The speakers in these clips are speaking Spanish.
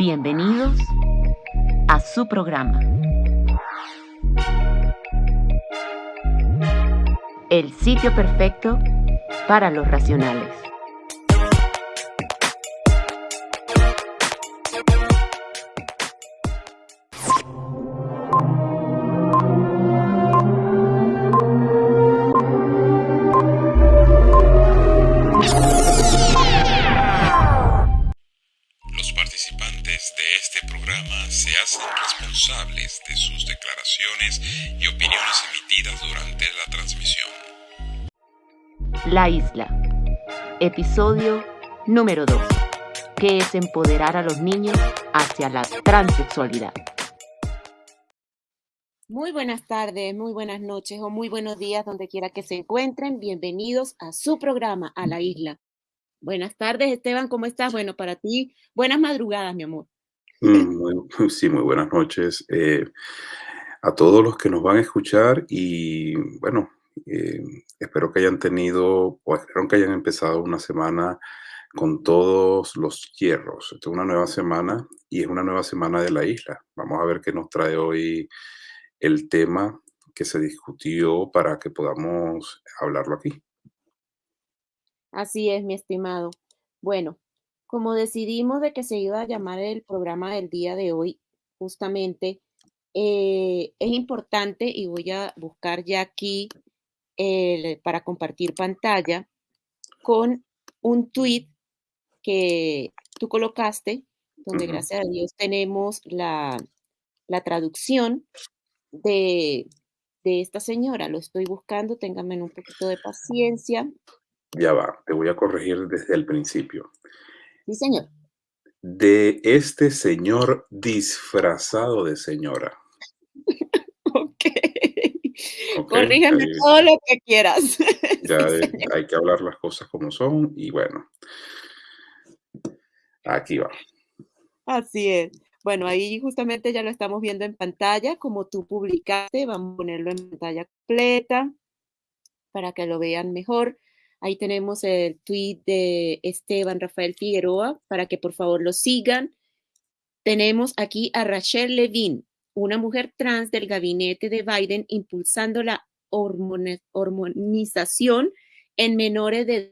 Bienvenidos a su programa. El sitio perfecto para los racionales. La isla. Episodio número 2. ¿Qué es empoderar a los niños hacia la transexualidad? Muy buenas tardes, muy buenas noches o muy buenos días donde quiera que se encuentren. Bienvenidos a su programa, a la isla. Buenas tardes, Esteban, ¿cómo estás? Bueno, para ti, buenas madrugadas, mi amor. Mm, sí, muy buenas noches eh, a todos los que nos van a escuchar y bueno, eh, espero que hayan tenido o espero que hayan empezado una semana con todos los hierros. Esta es una nueva semana y es una nueva semana de la isla. Vamos a ver qué nos trae hoy el tema que se discutió para que podamos hablarlo aquí. Así es, mi estimado. Bueno, como decidimos de que se iba a llamar el programa del día de hoy, justamente, eh, es importante y voy a buscar ya aquí para compartir pantalla con un tweet que tú colocaste, donde gracias a Dios tenemos la, la traducción de, de esta señora. Lo estoy buscando, ténganme un poquito de paciencia. Ya va, te voy a corregir desde el principio. Sí, señor. De este señor disfrazado de señora. Ok. Corrígeme ahí todo lo que quieras. ya Sí, eh, hay que hablar las cosas como son y bueno, aquí va. Así es. Bueno, ahí justamente ya lo estamos viendo en pantalla, como tú publicaste, vamos a ponerlo en pantalla completa para que lo vean mejor. Ahí tenemos el tweet de Esteban Rafael Figueroa para que por favor lo sigan. Tenemos aquí a Rachel Levine, una mujer trans del gabinete de Biden impulsando la hormonización en menores de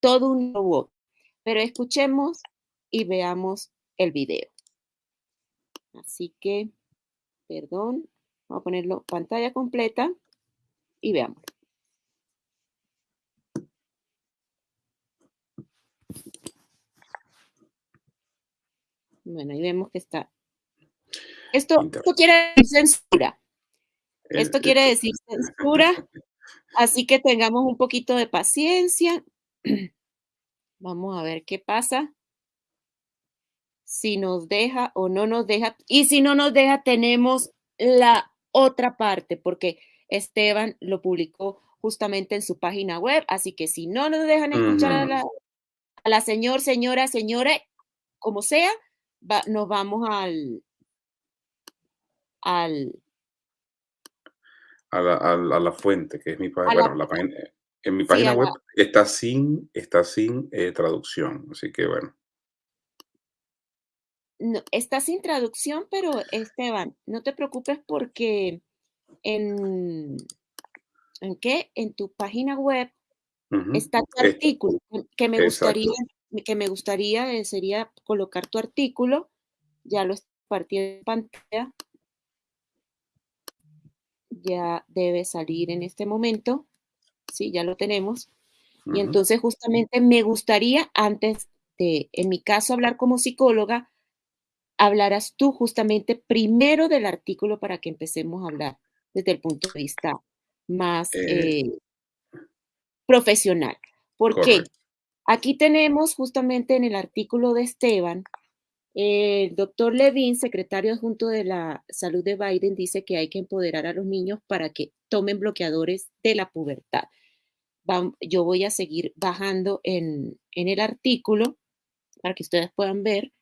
todo un robot. Pero escuchemos y veamos el video. Así que, perdón, vamos a ponerlo pantalla completa y veamos. Bueno, ahí vemos que está. Esto, esto quiere decir censura. el- Esto el- quiere decir censura. Así que tengamos un poquito de paciencia. Vamos a ver qué pasa. Si nos deja o no nos deja. Y si no nos deja, tenemos la otra parte, porque Esteban lo publicó justamente en su página web. Así que si no nos dejan escuchar a Ujú. la, a la señor, señora, señora, como sea, va- nos vamos al, al, a la, a la- a la fuente, que es mi página, bueno, la página, en mi página web está sin, está sin eh, traducción, así que bueno, no, está sin traducción, pero Esteban, no te preocupes porque en, ¿en qué? En tu página web está tu artículo, que- me gustaría, que me gustaría eh, sería colocar tu artículo, ya lo compartí en pantalla, ya debe salir en este momento, sí, ya lo tenemos. Y entonces justamente me gustaría, antes de, en mi caso, hablar como psicóloga, hablarás tú justamente primero del artículo para que empecemos a hablar desde el punto de vista más eh, eh, profesional. ¿Por qué? Aquí tenemos justamente en el artículo de Esteban, el doctor Levin, secretario adjunto de la salud de Biden, dice que hay que empoderar a los niños para que tomen bloqueadores de la pubertad. Yo voy a seguir bajando en, en el artículo para que ustedes puedan ver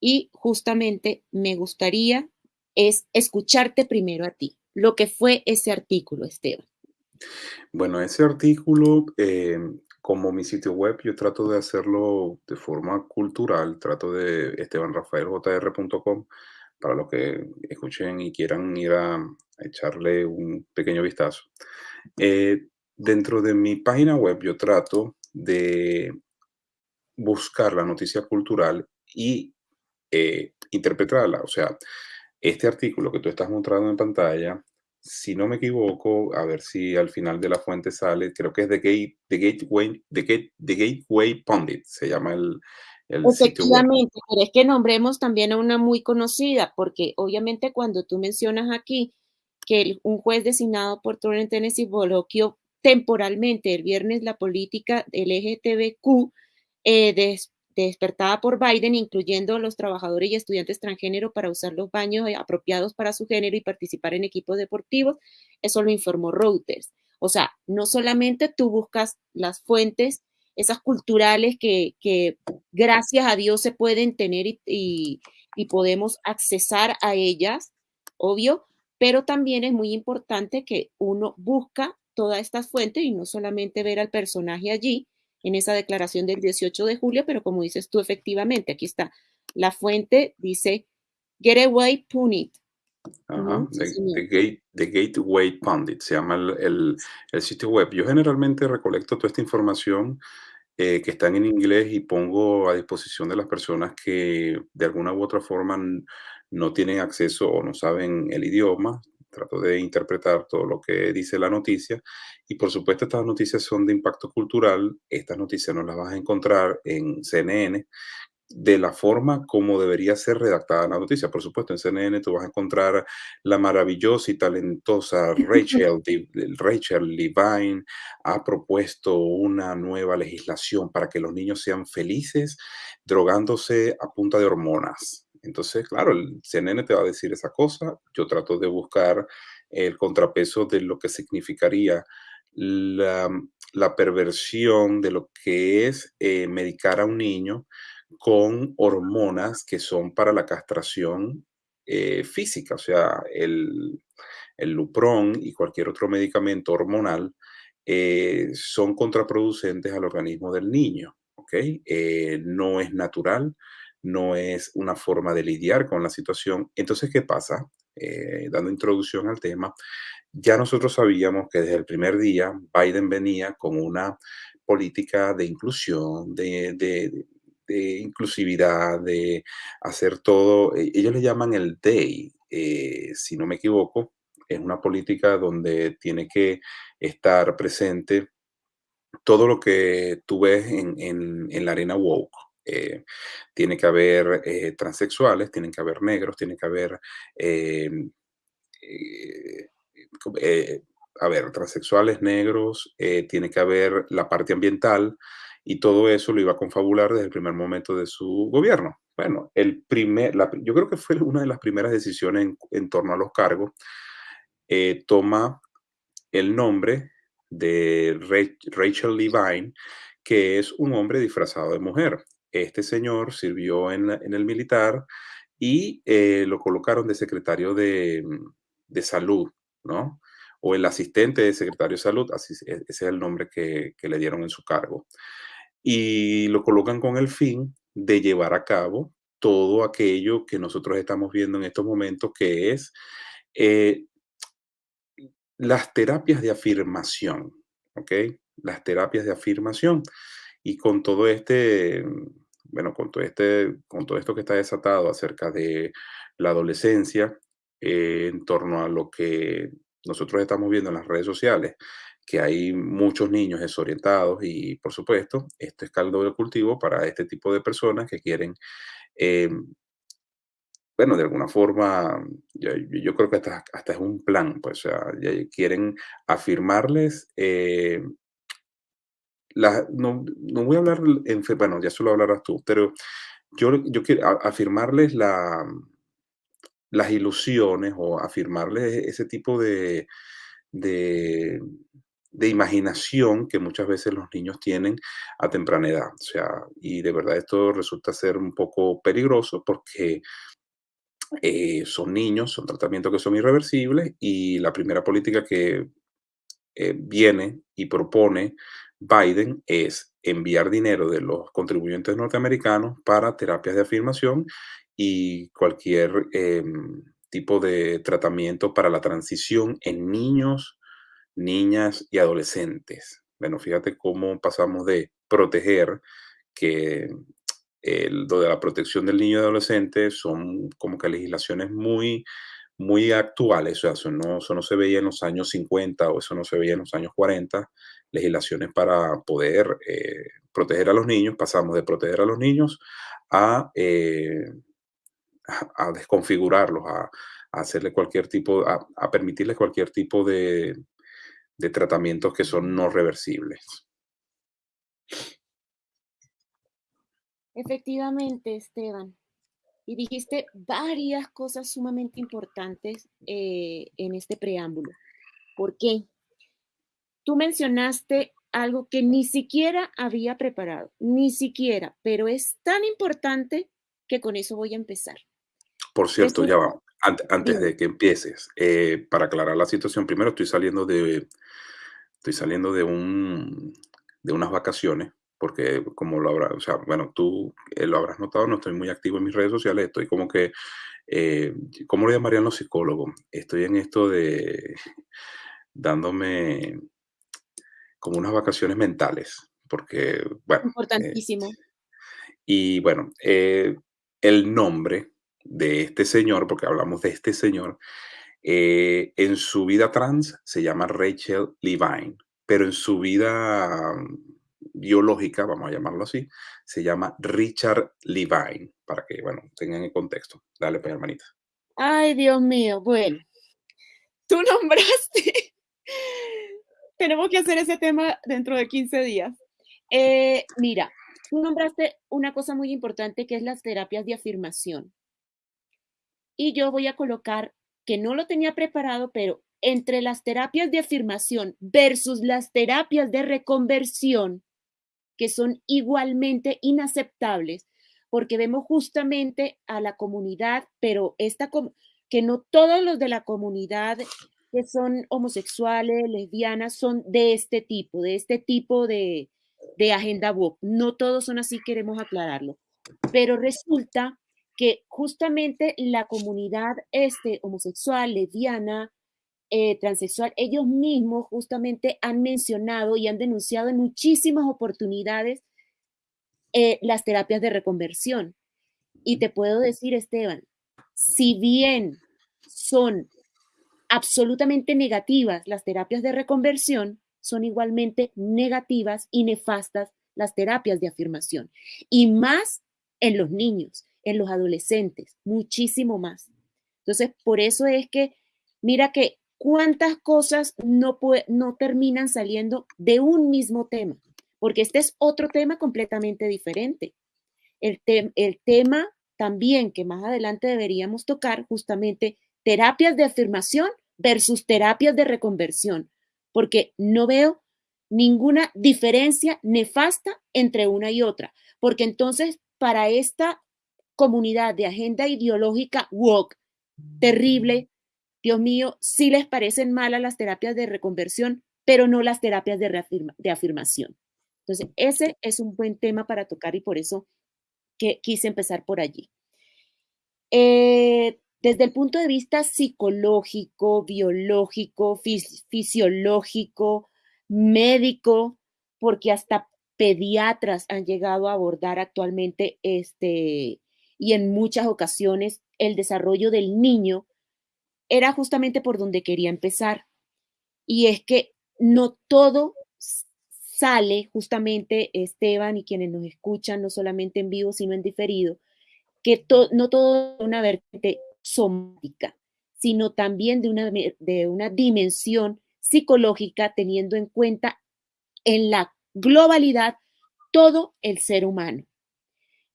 y justamente me gustaría es escucharte primero a ti, lo que fue ese artículo, Esteban. Bueno, ese artículo, eh, como mi sitio web, yo trato de hacerlo de forma cultural, trato de estebanrafaeljr.com para los que escuchen y quieran ir a, echarle un pequeño vistazo. Eh, dentro de mi página web yo trato de buscar la noticia cultural y eh, interpretarla. O sea, este artículo que tú estás mostrando en pantalla, si no me equivoco, a ver si al final de la fuente sale, creo que es The, Gate, The, Gateway, The, Gate, The Gateway Pundit, se llama el, Efectivamente, es que nombremos también a una muy conocida, porque obviamente cuando tú mencionas aquí que un juez designado por Torrent Tennessee bloqueó temporalmente el viernes la política LGTBQ eh, despertada por Biden, incluyendo a los trabajadores y estudiantes transgénero para usar los baños apropiados para su género y participar en equipos deportivos. Eso lo informó Reuters. O sea, no solamente tú buscas las fuentes, esas culturales que, gracias a Dios se pueden tener y podemos accesar a ellas, obvio, pero también es muy importante que uno busca todas estas fuentes y no solamente ver al personaje allí en esa declaración del 18 de julio, pero como dices tú, efectivamente, aquí está. La fuente dice Getaway Punit. Ajá, the, Gateway Pundit se llama el, sitio web. Yo generalmente recolecto toda esta información eh, que está en inglés y pongo a disposición de las personas que de alguna u otra forma no tienen acceso o no saben el idioma trato de interpretar todo lo que dice la noticia. Y por supuesto estas noticias son de impacto cultural, estas noticias no las vas a encontrar en CNN de la forma como debería ser redactada la noticia. Por supuesto, en CNN tú vas a encontrar la maravillosa y talentosa Rachel, Rachel Levine ha propuesto una nueva legislación para que los niños sean felices drogándose a punta de hormonas entonces, claro, el CNN te va a decir esa cosa. Yo trato de buscar el contrapeso de lo que significaría la, perversión de lo que es eh, medicar a un niño con hormonas que son para la castración eh, física, o sea, el, el, Lupron y cualquier otro medicamento hormonal eh, son contraproducentes al organismo del niño, ¿ok? no es natural, no es una forma de lidiar con la situación. Entonces, ¿qué pasa? Eh, dando introducción al tema, ya nosotros sabíamos que desde el primer día Biden venía con una política de inclusión, de, inclusividad, de hacer todo, e, ellos le llaman el DAY, eh, si no me equivoco, es una política donde tiene que estar presente todo lo que tú ves en, en la arena woke. Eh, tiene que haber eh, transexuales, tienen que haber negros, tiene que haber, eh, a ver, transexuales, negros, tiene que haber la parte ambiental y todo eso lo iba a confabular desde el primer momento de su gobierno. Bueno, el primer, yo creo que fue una de las primeras decisiones en, en torno a los cargos. toma el nombre de Rachel Levine, que es un hombre disfrazado de mujer este señor sirvió en, el militar y eh, lo colocaron de secretario de, salud, ¿no? O el asistente de secretario de salud, así ese es el nombre que, le dieron en su cargo. Y lo colocan con el fin de llevar a cabo todo aquello que nosotros estamos viendo en estos momentos, que es eh, las terapias de afirmación, ¿ok? Las terapias de afirmación. Y con todo este, bueno, con todo, este, con todo esto que está desatado acerca de la adolescencia, eh, en torno a lo que nosotros estamos viendo en las redes sociales, que hay muchos niños desorientados y, por supuesto, esto es caldo de cultivo para este tipo de personas que quieren, eh, bueno, de alguna forma, yo, creo que hasta, hasta, es un plan, pues, o sea, quieren afirmarles eh, no, voy a hablar, en, bueno, ya solo hablarás tú, pero yo, yo quiero afirmarles la, las ilusiones o afirmarles ese tipo de, de, imaginación que muchas veces los niños tienen a temprana edad. O sea, y de verdad esto resulta ser un poco peligroso porque eh, son niños, son tratamientos que son irreversibles y la primera política que eh, viene y propone Biden es enviar dinero de los contribuyentes norteamericanos para terapias de afirmación y cualquier em, tipo de tratamiento para la transición en niños, niñas y adolescentes. Bueno, fíjate cómo pasamos de proteger, que el, lo de la protección del niño y adolescente son como que legislaciones muy, muy actuales, o sea, eso no, eso no se veía en los años 50 o eso no se veía en los años 40, legislaciones para poder eh, proteger a los niños, pasamos de proteger a los niños a, eh, a, desconfigurarlos, a, hacerle cualquier tipo, a, permitirles cualquier tipo de, de tratamientos que son no reversibles. Efectivamente, Esteban. Y dijiste varias cosas sumamente importantes eh, en este preámbulo. ¿Por qué? Tú mencionaste algo que ni siquiera había preparado, ni siquiera, pero es tan importante que con eso voy a empezar. Por cierto, ya va, antes, de que empieces, eh, para aclarar la situación, primero estoy saliendo de, estoy saliendo de, un, de unas vacaciones, porque como lo habrás, o sea, bueno, tú eh, lo habrás notado, no estoy muy activo en mis redes sociales, estoy como que, eh, ¿cómo lo llamarían los psicólogos? Estoy en esto de dándome como unas vacaciones mentales, porque, bueno. Importantísimo. y bueno, el nombre de este señor, porque hablamos de este señor, eh, en su vida trans se llama Rachel Levine, pero en su vida mm, biológica, vamos a llamarlo así, se llama Richard Levine, para que, bueno, tengan el contexto. Dale, pues, hermanita. Ay, Dios mío, bueno, tú nombraste, tenemos que hacer ese tema dentro de 15 días. Eh, mira, tú nombraste una cosa muy importante que es las terapias de afirmación y yo voy a colocar que no lo tenía preparado, pero entre las terapias de afirmación versus las terapias de reconversión, que son igualmente inaceptables, porque vemos justamente a la comunidad, pero esta que no todos los de la comunidad que son homosexuales, lesbianas, son de este tipo, de este tipo de, agenda woke. No todos son así, queremos aclararlo. Pero resulta que justamente la comunidad este, homosexual, lesbiana, eh, transexual, ellos mismos justamente han mencionado y han denunciado en muchísimas oportunidades eh, las terapias de reconversión. Y te puedo decir, Esteban, si bien son absolutamente negativas las terapias de reconversión, son igualmente negativas y nefastas las terapias de afirmación. Y más en los niños en los adolescentes, muchísimo más. Entonces, por eso es que, mira que cuántas cosas no, no terminan saliendo de un mismo tema, porque este es otro tema completamente diferente. El, el tema también que más adelante deberíamos tocar, justamente terapias de afirmación versus terapias de reconversión, porque no veo ninguna diferencia nefasta entre una y otra, porque entonces para esta comunidad de agenda ideológica woke, terrible. Dios mío, sí les parecen malas las terapias de reconversión, pero no las terapias de, afirmación. Entonces, ese es un buen tema para tocar y por eso que quise empezar por allí. Eh, desde el punto de vista psicológico, biológico, fisiológico, médico, porque hasta pediatras han llegado a abordar actualmente este, y en muchas ocasiones el desarrollo del niño era justamente por donde quería empezar. Y es que no todo sale justamente, Esteban y quienes nos escuchan, no solamente en vivo, sino en diferido, que no todo una vertiente somática, sino también de una, de una dimensión psicológica, teniendo en cuenta en la globalidad todo el ser humano.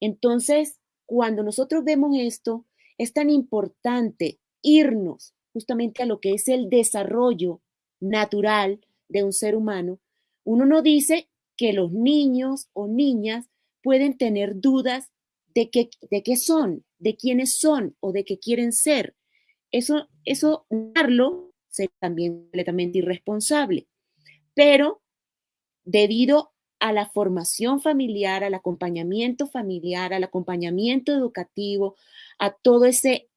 Entonces, cuando nosotros vemos esto, es tan importante irnos justamente a lo que es el desarrollo natural de un ser humano. Uno no dice que los niños o niñas pueden tener dudas de de qué son, de quiénes son o de qué quieren ser. Eso, eso, darlo sería también completamente irresponsable. Pero debido a la formación familiar, al acompañamiento familiar, al acompañamiento educativo, a todo ese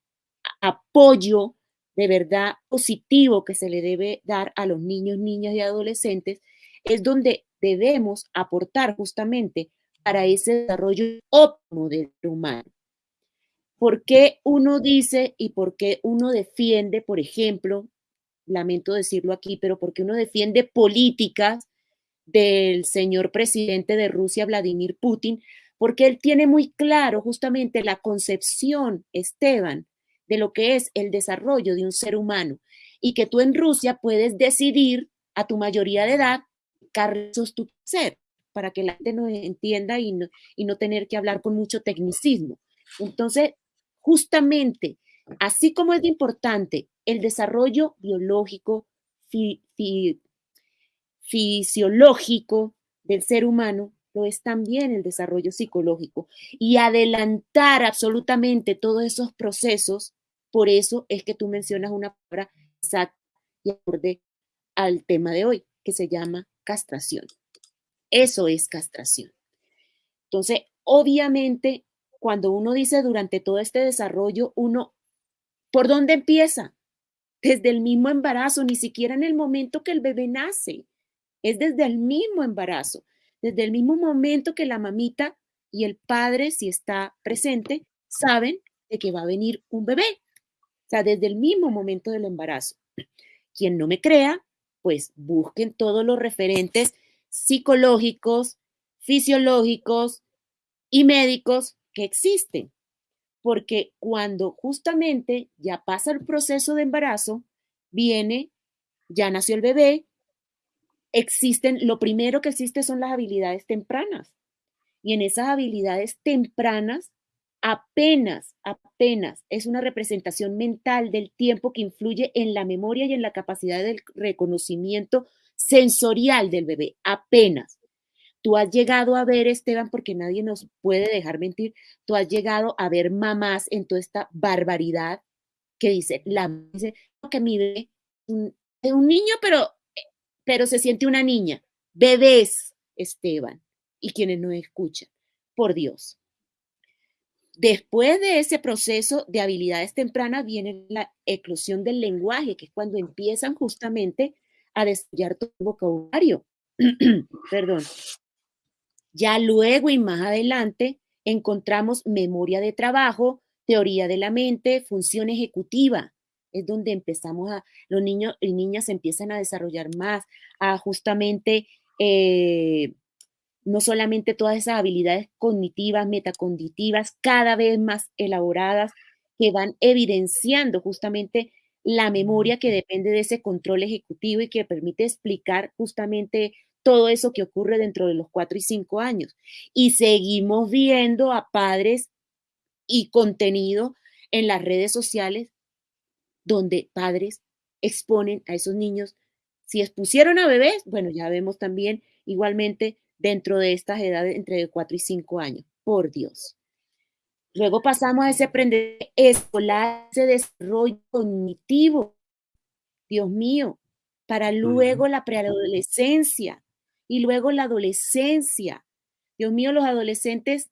apoyo de verdad positivo que se le debe dar a los niños, niñas y adolescentes, es donde debemos aportar justamente para ese desarrollo óptimo del humano. ¿Por qué uno dice y por qué uno defiende, por ejemplo, lamento decirlo aquí, pero por qué uno defiende políticas del señor presidente de Rusia, Vladimir Putin? Porque él tiene muy claro justamente la concepción, Esteban, de lo que es el desarrollo de un ser humano y que tú en Rusia puedes decidir a tu mayoría de edad carlos tu ser para que la gente no entienda y no, y no tener que hablar con mucho tecnicismo. Entonces, justamente, así como es importante el desarrollo biológico, fisiológico del ser humano, lo es también el desarrollo psicológico. Y adelantar absolutamente todos esos procesos, por eso es que tú mencionas una palabra exacta y acorde al tema de hoy, que se llama castración. Eso es castración. Entonces, obviamente, cuando uno dice durante todo este desarrollo, uno, ¿por dónde empieza? Desde el mismo embarazo, ni siquiera en el momento que el bebé nace. Es desde el mismo embarazo, desde el mismo momento que la mamita y el padre, si está presente, saben de que va a venir un bebé. O sea, desde el mismo momento del embarazo. Quien no me crea, pues busquen todos los referentes psicológicos, fisiológicos y médicos que existen. Porque cuando justamente ya pasa el proceso de embarazo, viene, ya nació el bebé, existen, lo primero que existe son las habilidades tempranas. Y en esas habilidades tempranas apenas, apenas es una representación mental del tiempo que influye en la memoria y en la capacidad del reconocimiento sensorial del bebé, apenas. Tú has llegado a ver, Esteban, porque nadie nos puede dejar mentir, tú has llegado a ver mamás en toda esta barbaridad que dice, la dice que mi bebé un niño, pero, pero se siente una niña. Bebés, Esteban, y quienes no escuchan, por Dios. Después de ese proceso de habilidades tempranas viene la eclosión del lenguaje, que es cuando empiezan justamente a desarrollar el vocabulario. Perdón. Ya luego y más adelante encontramos memoria de trabajo, teoría de la mente, función ejecutiva. Es donde empezamos a, los niños y niñas empiezan a desarrollar más, a justamente eh, no solamente todas esas habilidades cognitivas, metacognitivas, cada vez más elaboradas, que van evidenciando justamente la memoria que depende de ese control ejecutivo y que permite explicar justamente todo eso que ocurre dentro de los cuatro y cinco años. Y seguimos viendo a padres y contenido en las redes sociales donde padres exponen a esos niños. Si expusieron a bebés, bueno, ya vemos también igualmente dentro de estas edades entre 4 y 5 años. Por Dios. Luego pasamos a ese aprendizaje escolar, ese desarrollo cognitivo. Dios mío, para luego la preadolescencia y luego la adolescencia. Dios mío, los adolescentes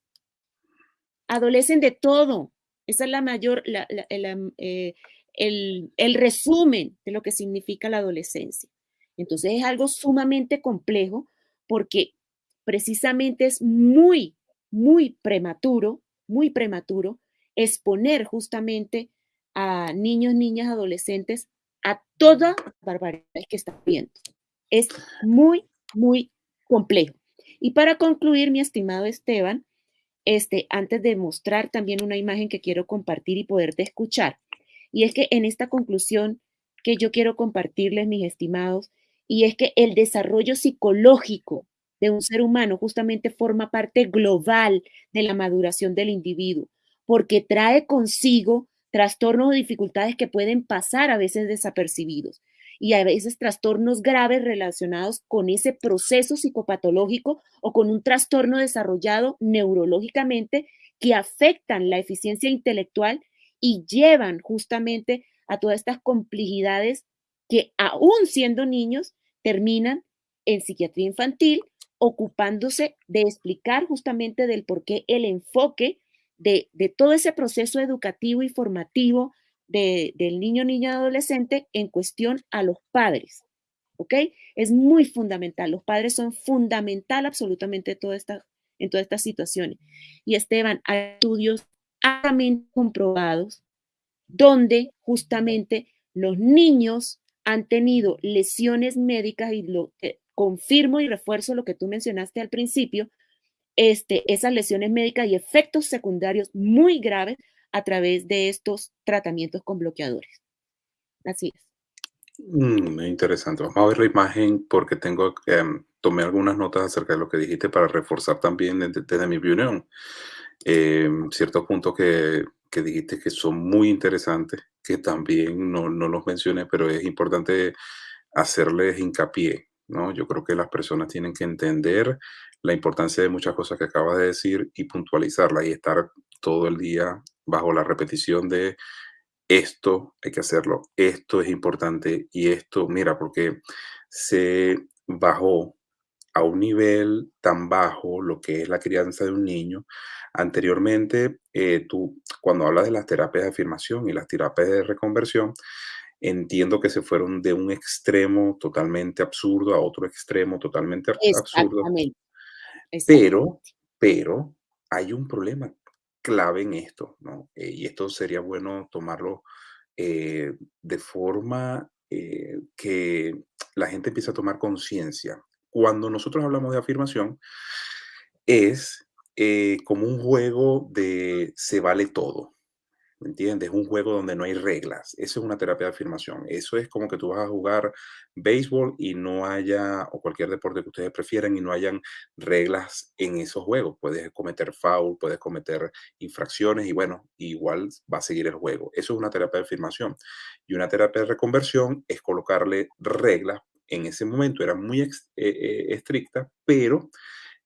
adolecen de todo. Esa es la mayor, eh, el, el resumen de lo que significa la adolescencia. Entonces es algo sumamente complejo porque precisamente es muy, muy prematuro, muy prematuro exponer justamente a niños, niñas, adolescentes a toda barbaridad que están viendo. Es muy, muy complejo. Y para concluir, mi estimado Esteban, este, antes de mostrar también una imagen que quiero compartir y poderte escuchar, y es que en esta conclusión que yo quiero compartirles, mis estimados, y es que el desarrollo psicológico de un ser humano justamente forma parte global de la maduración del individuo, porque trae consigo trastornos o dificultades que pueden pasar a veces desapercibidos y a veces trastornos graves relacionados con ese proceso psicopatológico o con un trastorno desarrollado neurológicamente que afectan la eficiencia intelectual y llevan justamente a todas estas complejidades que aún siendo niños terminan en psiquiatría infantil, ocupándose de explicar justamente del por qué el enfoque de, todo ese proceso educativo y formativo del niño, niña, adolescente en cuestión a los padres. ¿Ok? Es muy fundamental. Los padres son fundamental absolutamente en todas estas situaciones. Y Esteban, hay estudios ampliamente comprobados donde justamente los niños han tenido lesiones médicas y lo confirmo y refuerzo lo que tú mencionaste al principio, este, esas lesiones médicas y efectos secundarios muy graves a través de estos tratamientos con bloqueadores. Así es. Mm, interesante. Vamos a ver la imagen porque tengo, em, tomé algunas notas acerca de lo que dijiste para reforzar también desde, mi opinión em, ciertos puntos que, que, dijiste que son muy interesantes, que también no, no los mencioné, pero es importante hacerles hincapié. ¿no? Yo creo que las personas tienen que entender la importancia de muchas cosas que acabas de decir y puntualizarlas y estar todo el día bajo la repetición de esto hay que hacerlo, esto es importante y esto, mira, porque se bajó a un nivel tan bajo lo que es la crianza de un niño. Anteriormente, eh, tú, cuando hablas de las terapias de afirmación y las terapias de reconversión, entiendo que se fueron de un extremo totalmente absurdo a otro extremo totalmente absurdo. Pero, pero hay un problema clave en esto, ¿no? Eh, y esto sería bueno tomarlo eh, de forma eh, que la gente empiece a tomar conciencia. Cuando nosotros hablamos de afirmación, es como un juego de se vale todo. ¿Me entiendes? Es un juego donde no hay reglas. Eso es una terapia de afirmación. Eso es como que tú vas a jugar béisbol y no haya, o cualquier deporte que ustedes prefieran, y no hayan reglas en esos juegos. Puedes cometer foul, puedes cometer infracciones y bueno, igual va a seguir el juego. Eso es una terapia de afirmación. Y una terapia de reconversión es colocarle reglas. En ese momento era muy eh, eh, estricta, pero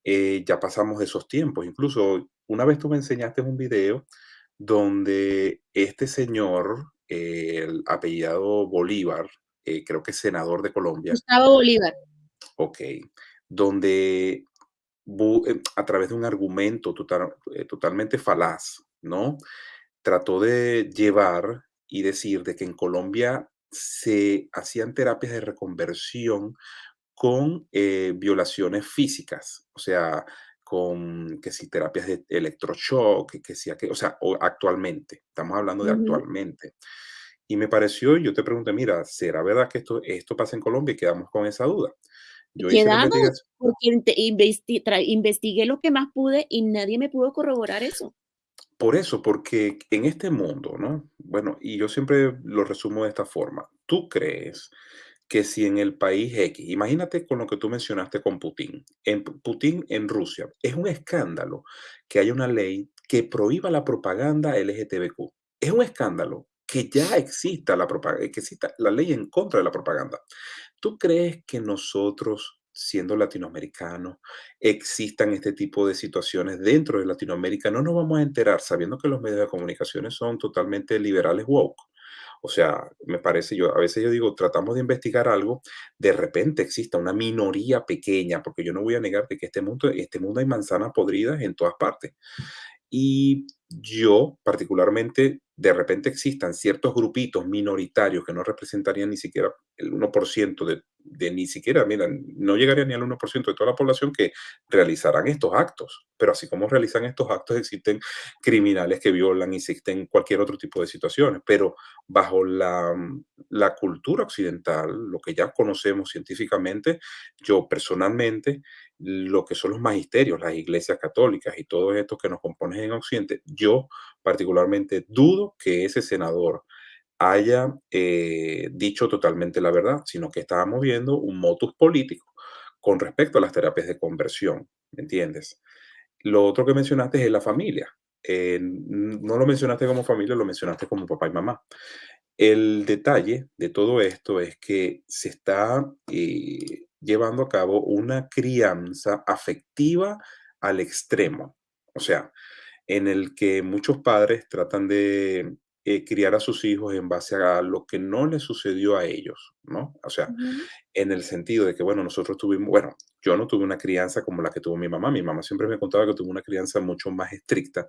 eh, ya pasamos esos tiempos. Incluso una vez tú me enseñaste un video donde este señor, el apellidado Bolívar, eh, creo que es senador de Colombia. Gustavo Bolívar. Ok, donde eh, a través de un argumento eh, totalmente falaz, ¿no? Trató de llevar y decir de que en Colombia se hacían terapias de reconversión con violaciones físicas, o sea, con que si terapias de electroshock, que si, o sea, actualmente, estamos hablando de actualmente. Y me pareció, yo te pregunté, mira, ¿será verdad que esto, esto pasa en Colombia? Y quedamos con esa duda. Yo quedamos porque investigué lo que más pude y nadie me pudo corroborar eso. Por eso, porque en este mundo, ¿no? Bueno, y yo siempre lo resumo de esta forma. ¿Tú crees que si en el país X, imagínate con lo que tú mencionaste con Putin, en Putin en Rusia, es un escándalo que haya una ley que prohíba la propaganda LGTBQ. Es un escándalo que ya exista la, que exista la ley en contra de la propaganda. ¿Tú crees que nosotros, siendo latinoamericanos, existan este tipo de situaciones dentro de Latinoamérica? No nos vamos a enterar sabiendo que los medios de comunicación son totalmente liberales woke. O sea, me parece, yo a veces yo digo, tratamos de investigar algo, de repente exista una minoría pequeña, porque yo no voy a negar que este mundo, este mundo hay manzanas podridas en todas partes. Y yo particularmente, de repente existan ciertos grupitos minoritarios que no representarían ni siquiera el 1% de, de, ni siquiera, mira, no llegaría ni al 1% de toda la población que realizarán estos actos. Pero así como realizan estos actos, existen criminales que violan, existen cualquier otro tipo de situaciones. Pero bajo la, la cultura occidental, lo que ya conocemos científicamente, yo personalmente lo que son los magisterios, las iglesias católicas y todo esto que nos componen en Occidente, yo particularmente dudo que ese senador haya eh, dicho totalmente la verdad, sino que estábamos viendo un motus político con respecto a las terapias de conversión, ¿me entiendes? Lo otro que mencionaste es la familia. Eh, no lo mencionaste como familia, lo mencionaste como papá y mamá. El detalle de todo esto es que se está eh, llevando a cabo una crianza afectiva al extremo. O sea, en el que muchos padres tratan de eh, criar a sus hijos en base a lo que no les sucedió a ellos, ¿no? O sea, en el sentido de que, bueno, nosotros tuvimos, bueno, yo no tuve una crianza como la que tuvo mi mamá. Mi mamá siempre me contaba que tuvo una crianza mucho más estricta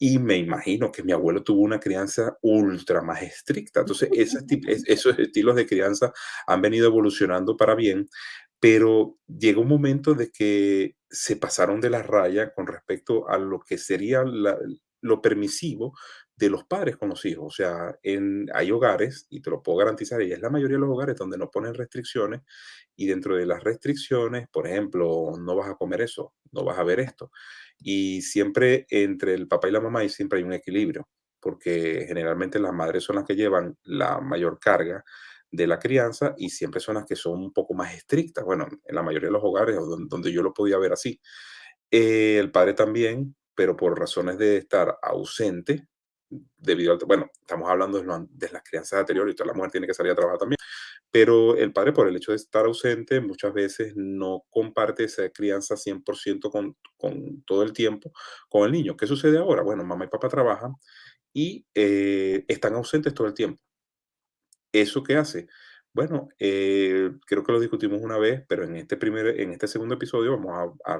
y me imagino que mi abuelo tuvo una crianza ultra más estricta. Entonces, esos estilos de crianza han venido evolucionando para bien, pero llegó un momento de que se pasaron de la raya con respecto a lo que sería lo permisivo de los padres con los hijos. O sea, en, hay hogares, y te lo puedo garantizar, y es la mayoría de los hogares donde no ponen restricciones, y dentro de las restricciones, por ejemplo, no vas a comer eso, no vas a ver esto. Y siempre entre el papá y la mamá y siempre hay un equilibrio, porque generalmente las madres son las que llevan la mayor carga de la crianza y siempre son las que son un poco más estrictas. Bueno, en la mayoría de los hogares donde, yo lo podía ver así. Eh, el padre también, pero por razones de estar ausente, debido al, bueno, estamos hablando de, de las crianzas anteriores y la mujer tiene que salir a trabajar también, pero el padre por el hecho de estar ausente muchas veces no comparte esa crianza 100% con, con todo el tiempo con el niño. ¿Qué sucede ahora? Bueno, mamá y papá trabajan y eh, están ausentes todo el tiempo. ¿Eso qué hace? Bueno, eh, creo que lo discutimos una vez, pero en este, primer, en este segundo episodio vamos a,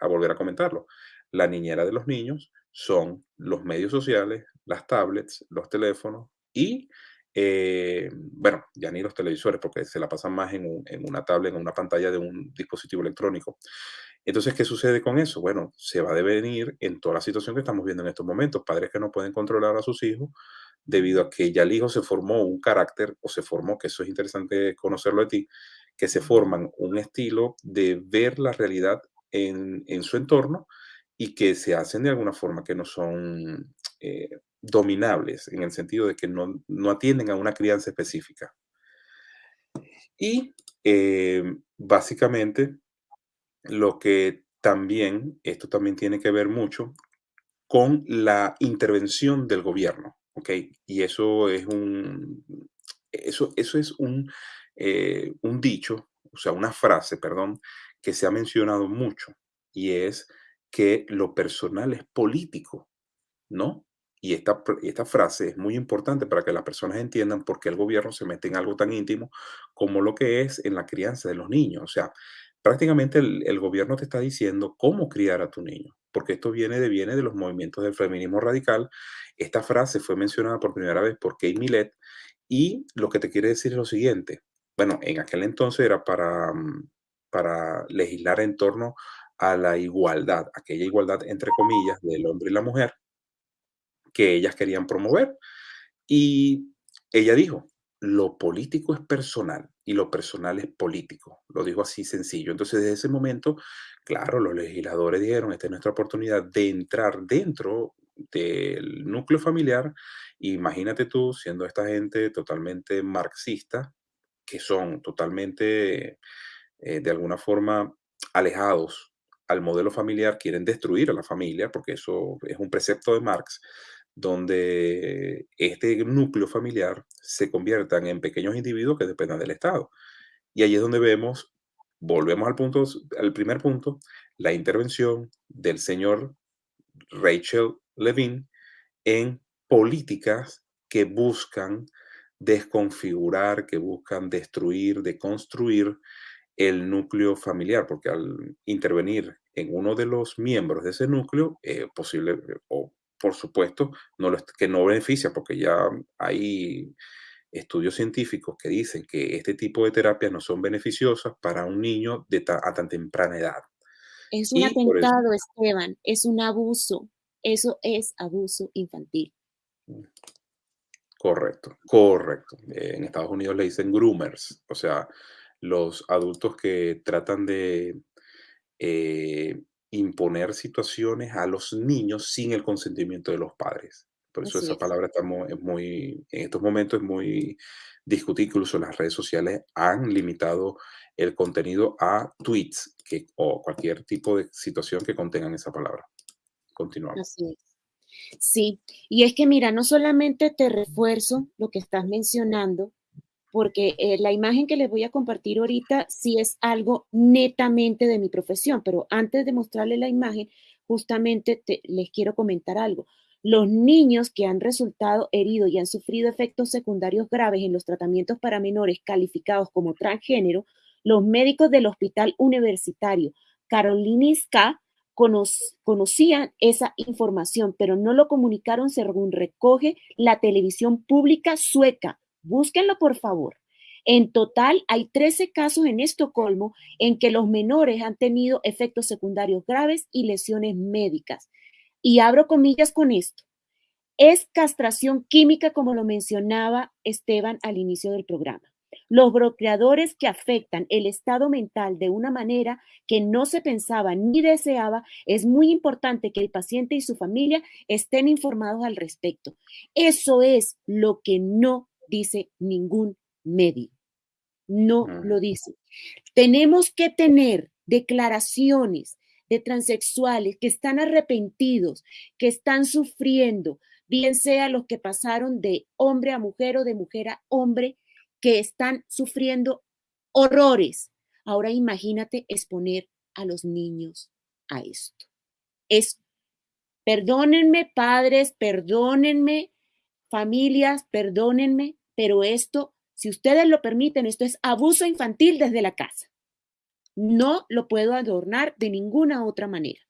a volver a comentarlo. La niñera de los niños son los medios sociales, las tablets, los teléfonos y, eh, bueno, ya ni los televisores, porque se la pasan más en, una tablet, en una pantalla de un dispositivo electrónico. Entonces, ¿qué sucede con eso? Bueno, se va a devenir en toda la situación que estamos viendo en estos momentos. Padres que no pueden controlar a sus hijos debido a que ya el hijo se formó un carácter o se formó, que eso es interesante conocerlo de ti, que se forman un estilo de ver la realidad en, en su entorno y que se hacen de alguna forma que no son eh, dominables, en el sentido de que no, atienden a una crianza específica. Y eh, básicamente lo que también, esto también tiene que ver mucho con la intervención del gobierno, ¿ok? Y eso es un, eso, eso es un, eh, un dicho, o sea, una frase, perdón, que se ha mencionado mucho y es que lo personal es político, ¿no? Y esta, esta frase es muy importante para que las personas entiendan por qué el gobierno se mete en algo tan íntimo como lo que es en la crianza de los niños. O sea, prácticamente el, gobierno te está diciendo cómo criar a tu niño, porque esto viene de, viene de los movimientos del feminismo radical. Esta frase fue mencionada por primera vez por Kate Millet y lo que te quiere decir es lo siguiente. Bueno, en aquel entonces era para, mm, para legislar en torno a la igualdad, aquella igualdad entre comillas del hombre y la mujer que ellas querían promover. Y ella dijo, lo político es personal y lo personal es político. Lo dijo así sencillo. Entonces, desde ese momento, claro, los legisladores dijeron, esta es nuestra oportunidad de entrar dentro del núcleo familiar. Imagínate tú siendo esta gente totalmente marxista, que son totalmente, eh, de alguna forma, alejados al modelo familiar, quieren destruir a la familia, porque eso es un precepto de Marx, donde este núcleo familiar se conviertan en pequeños individuos que dependan del Estado. Y ahí es donde vemos, volvemos al, punto, al primer punto, la intervención del señor Rachel Levine en políticas que buscan desconfigurar, que buscan destruir, deconstruir el núcleo familiar, porque al intervenir en uno de los miembros de ese núcleo, eh, posible, o por supuesto, no lo, que no beneficia, porque ya hay estudios científicos que dicen que este tipo de terapias no son beneficiosas para un niño de a tan temprana edad. Es un atentado, Esteban, es un abuso. Eso es abuso infantil. Mm. Correcto, correcto. En Estados Unidos le dicen groomers, o sea, los adultos que tratan de eh, imponer situaciones a los niños sin el consentimiento de los padres. Por eso esa palabra está muy, muy, en estos momentos es muy discutida, incluso las redes sociales han limitado el contenido a tweets que, o cualquier tipo de situación que contengan esa palabra. Continuamos. Sí, y es que mira, no solamente te refuerzo lo que estás mencionando, porque eh, la imagen que les voy a compartir ahorita sí es algo netamente de mi profesión, pero antes de mostrarles la imagen, justamente les quiero comentar algo. Los niños que han resultado heridos y han sufrido efectos secundarios graves en los tratamientos para menores calificados como transgénero, los médicos del Hospital Universitario Karolinska conocían esa información, pero no lo comunicaron según recoge la televisión pública sueca. Búsquenlo, por favor. En total, hay 13 casos en Estocolmo en que los menores han tenido efectos secundarios graves y lesiones médicas. Y abro comillas con esto. Es castración química, como lo mencionaba Esteban al inicio del programa. Los bloqueadores que afectan el estado mental de una manera que no se pensaba ni deseaba, es muy importante que el paciente y su familia estén informados al respecto. Eso es lo que no dice ningún medio. No lo dice. Tenemos que tener declaraciones de transexuales que están arrepentidos, que están sufriendo, bien sea los que pasaron de hombre a mujer o de mujer a hombre, que están sufriendo horrores. Ahora imagínate exponer a los niños a esto. Es, perdónenme padres, perdónenme familias, perdónenme, pero esto, si ustedes lo permiten, esto es abuso infantil desde la casa. No lo puedo adornar de ninguna otra manera.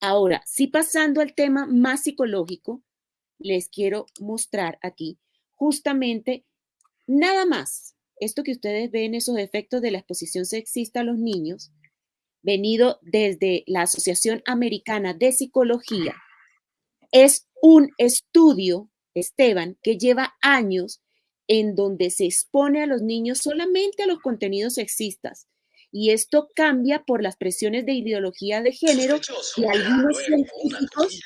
Ahora, si pasando al tema más psicológico, les quiero mostrar aquí justamente Nada más. Esto que ustedes ven, esos efectos de la exposición sexista a los niños, venido desde la Asociación Americana de Psicología, es un estudio, Esteban, que lleva años en donde se expone a los niños solamente a los contenidos sexistas. Y esto cambia por las presiones de ideología de género y algunos científicos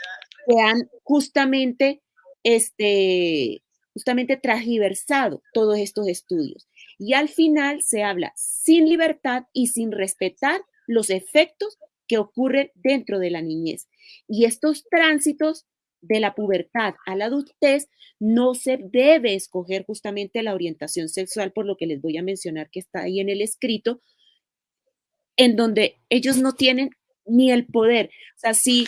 que han justamente este, justamente transgiversado todos estos estudios. Y al final se habla sin libertad y sin respetar los efectos que ocurren dentro de la niñez. Y estos tránsitos de la pubertad a la adultez no se debe escoger justamente la orientación sexual, por lo que les voy a mencionar que está ahí en el escrito, en donde ellos no tienen ni el poder. O sea, si,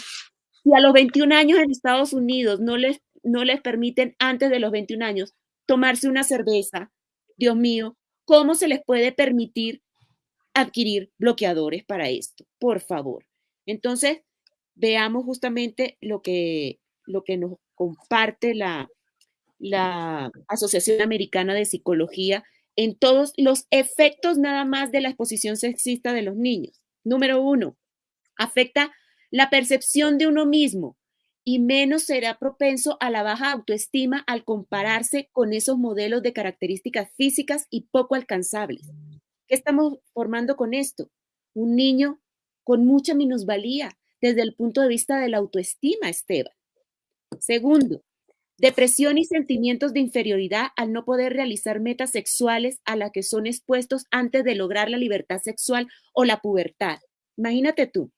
a los 21 años en Estados Unidos no les no les permiten antes de los 21 años tomarse una cerveza, Dios mío, ¿cómo se les puede permitir adquirir bloqueadores para esto? Por favor. Entonces, veamos justamente lo que, lo que nos comparte la, la Asociación Americana de Psicología en todos los efectos nada más de la exposición sexista de los niños. Número uno, afecta la percepción de uno mismo y menos será propenso a la baja autoestima al compararse con esos modelos de características físicas y poco alcanzables. ¿Qué estamos formando con esto? Un niño con mucha minusvalía desde el punto de vista de la autoestima, Esteban. Segundo, depresión y sentimientos de inferioridad al no poder realizar metas sexuales a las que son expuestos antes de lograr la libertad sexual o la pubertad. Imagínate tú,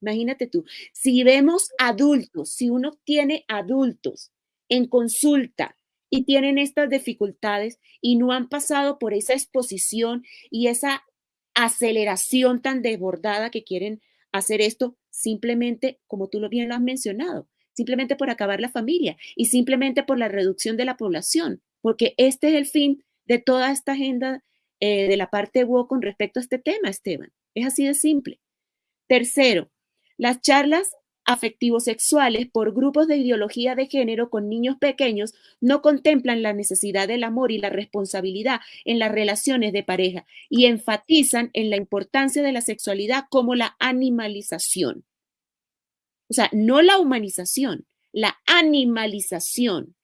Imagínate tú, si vemos adultos, si uno tiene adultos en consulta y tienen estas dificultades y no han pasado por esa exposición y esa aceleración tan desbordada que quieren hacer esto simplemente, como tú bien lo has mencionado, simplemente por acabar la familia y simplemente por la reducción de la población, porque este es el fin de toda esta agenda eh, de la parte WO con respecto a este tema, Esteban. Es así de simple. Tercero, las charlas afectivos sexuales por grupos de ideología de género con niños pequeños no contemplan la necesidad del amor y la responsabilidad en las relaciones de pareja y enfatizan en la importancia de la sexualidad como la animalización. O sea, no la humanización, la animalización.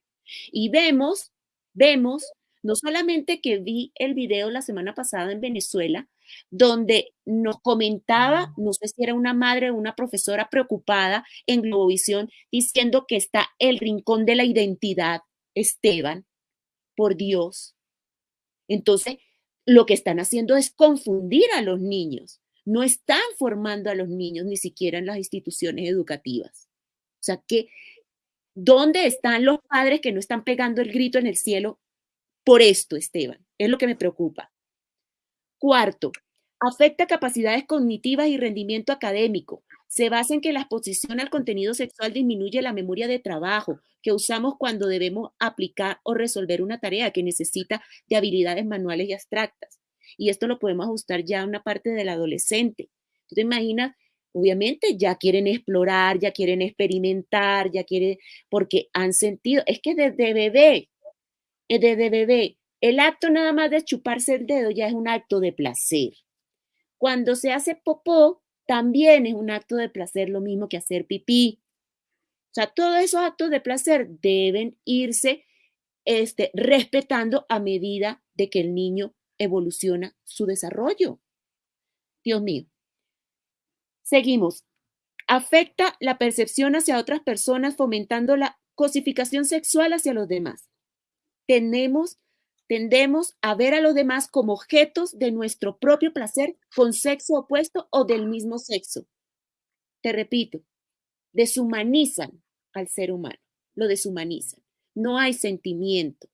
Y vemos, vemos, no solamente que vi el video la semana pasada en Venezuela, donde nos comentaba, no sé si era una madre o una profesora preocupada en Globovisión, diciendo que está el rincón de la identidad, Esteban, por Dios. Entonces, lo que están haciendo es confundir a los niños. No están formando a los niños ni siquiera en las instituciones educativas. O sea que, ¿dónde están los padres que no están pegando el grito en el cielo por esto, Esteban? Es lo que me preocupa. Cuarto, afecta capacidades cognitivas y rendimiento académico. se basa en que la exposición al contenido sexual disminuye la memoria de trabajo que usamos cuando debemos aplicar o resolver una tarea que necesita de habilidades manuales y abstractas. Y esto lo podemos ajustar ya a una parte del adolescente. ¿Tú te imaginas? Obviamente ya quieren explorar, ya quieren experimentar, ya quieren, porque han sentido, es que desde bebé, eh, desde bebé, el acto nada más de chuparse el dedo ya es un acto de placer. Cuando se hace popó, también es un acto de placer lo mismo que hacer pipí. O sea, todos esos actos de placer deben irse este, respetando a medida de que el niño evoluciona su desarrollo. Dios mío. Seguimos. Afecta la percepción hacia otras personas, fomentando la cosificación sexual hacia los demás. Tenemos tendemos a ver a los demás como objetos de nuestro propio placer con sexo opuesto o del mismo sexo. Te repito, deshumanizan al ser humano, lo deshumanizan. No hay sentimiento,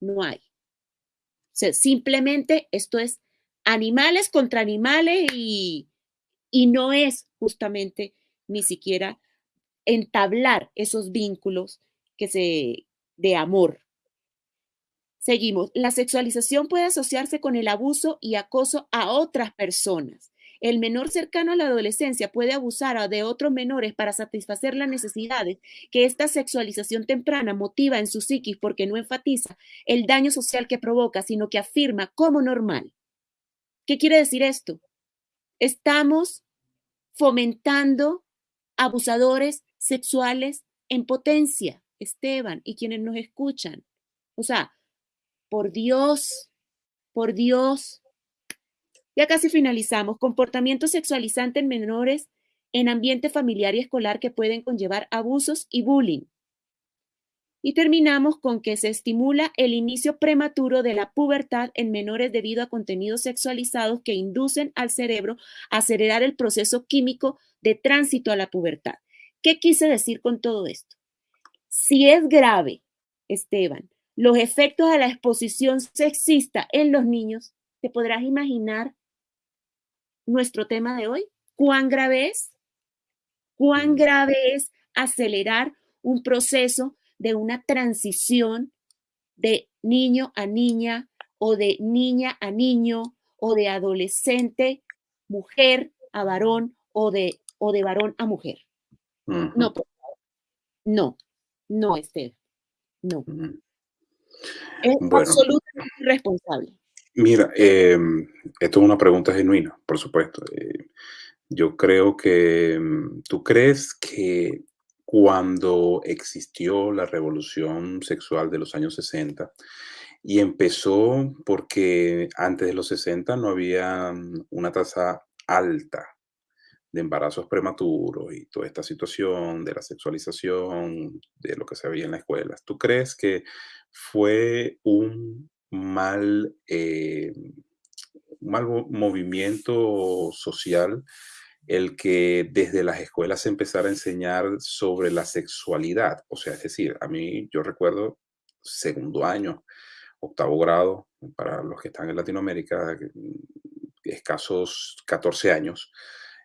no hay. Simplemente esto es animales contra animales y, y no es justamente ni siquiera entablar esos vínculos que se de amor Seguimos. La sexualización puede asociarse con el abuso y acoso a otras personas. El menor cercano a la adolescencia puede abusar de otros menores para satisfacer las necesidades que esta sexualización temprana motiva en su psiquis porque no enfatiza el daño social que provoca, sino que afirma como normal. ¿Qué quiere decir esto? Estamos fomentando abusadores sexuales en potencia, Esteban, y quienes nos escuchan. O sea, por Dios, por Dios. Ya casi finalizamos. Comportamiento sexualizante en menores en ambiente familiar y escolar que pueden conllevar abusos y bullying. Y terminamos con que se estimula el inicio prematuro de la pubertad en menores debido a contenidos sexualizados que inducen al cerebro a acelerar el proceso químico de tránsito a la pubertad. ¿Qué quise decir con todo esto? Si es grave, Esteban, los efectos de la exposición sexista en los niños, te podrás imaginar nuestro tema de hoy. ¿Cuán grave es? ¿Cuán grave es acelerar un proceso de una transición de niño a niña o de niña a niño o de adolescente, mujer a varón o de, o de varón a mujer? No, no, no, Esther, no. Es absolutamente irresponsable. Mira, em, esto es una pregunta genuina, por supuesto. Eh, yo creo que em, tú crees que cuando existió la revolución sexual de los años 60 y empezó porque antes de los 60 no había mm, una tasa alta de embarazos prematuros y toda esta situación de la sexualización, de lo que se veía en las escuelas. ¿Tú crees que fue un mal, eh, mal movimiento social el que desde las escuelas se empezara a enseñar sobre la sexualidad? O sea, es decir, a mí yo recuerdo segundo año, octavo grado, para los que están en Latinoamérica, escasos 14 años,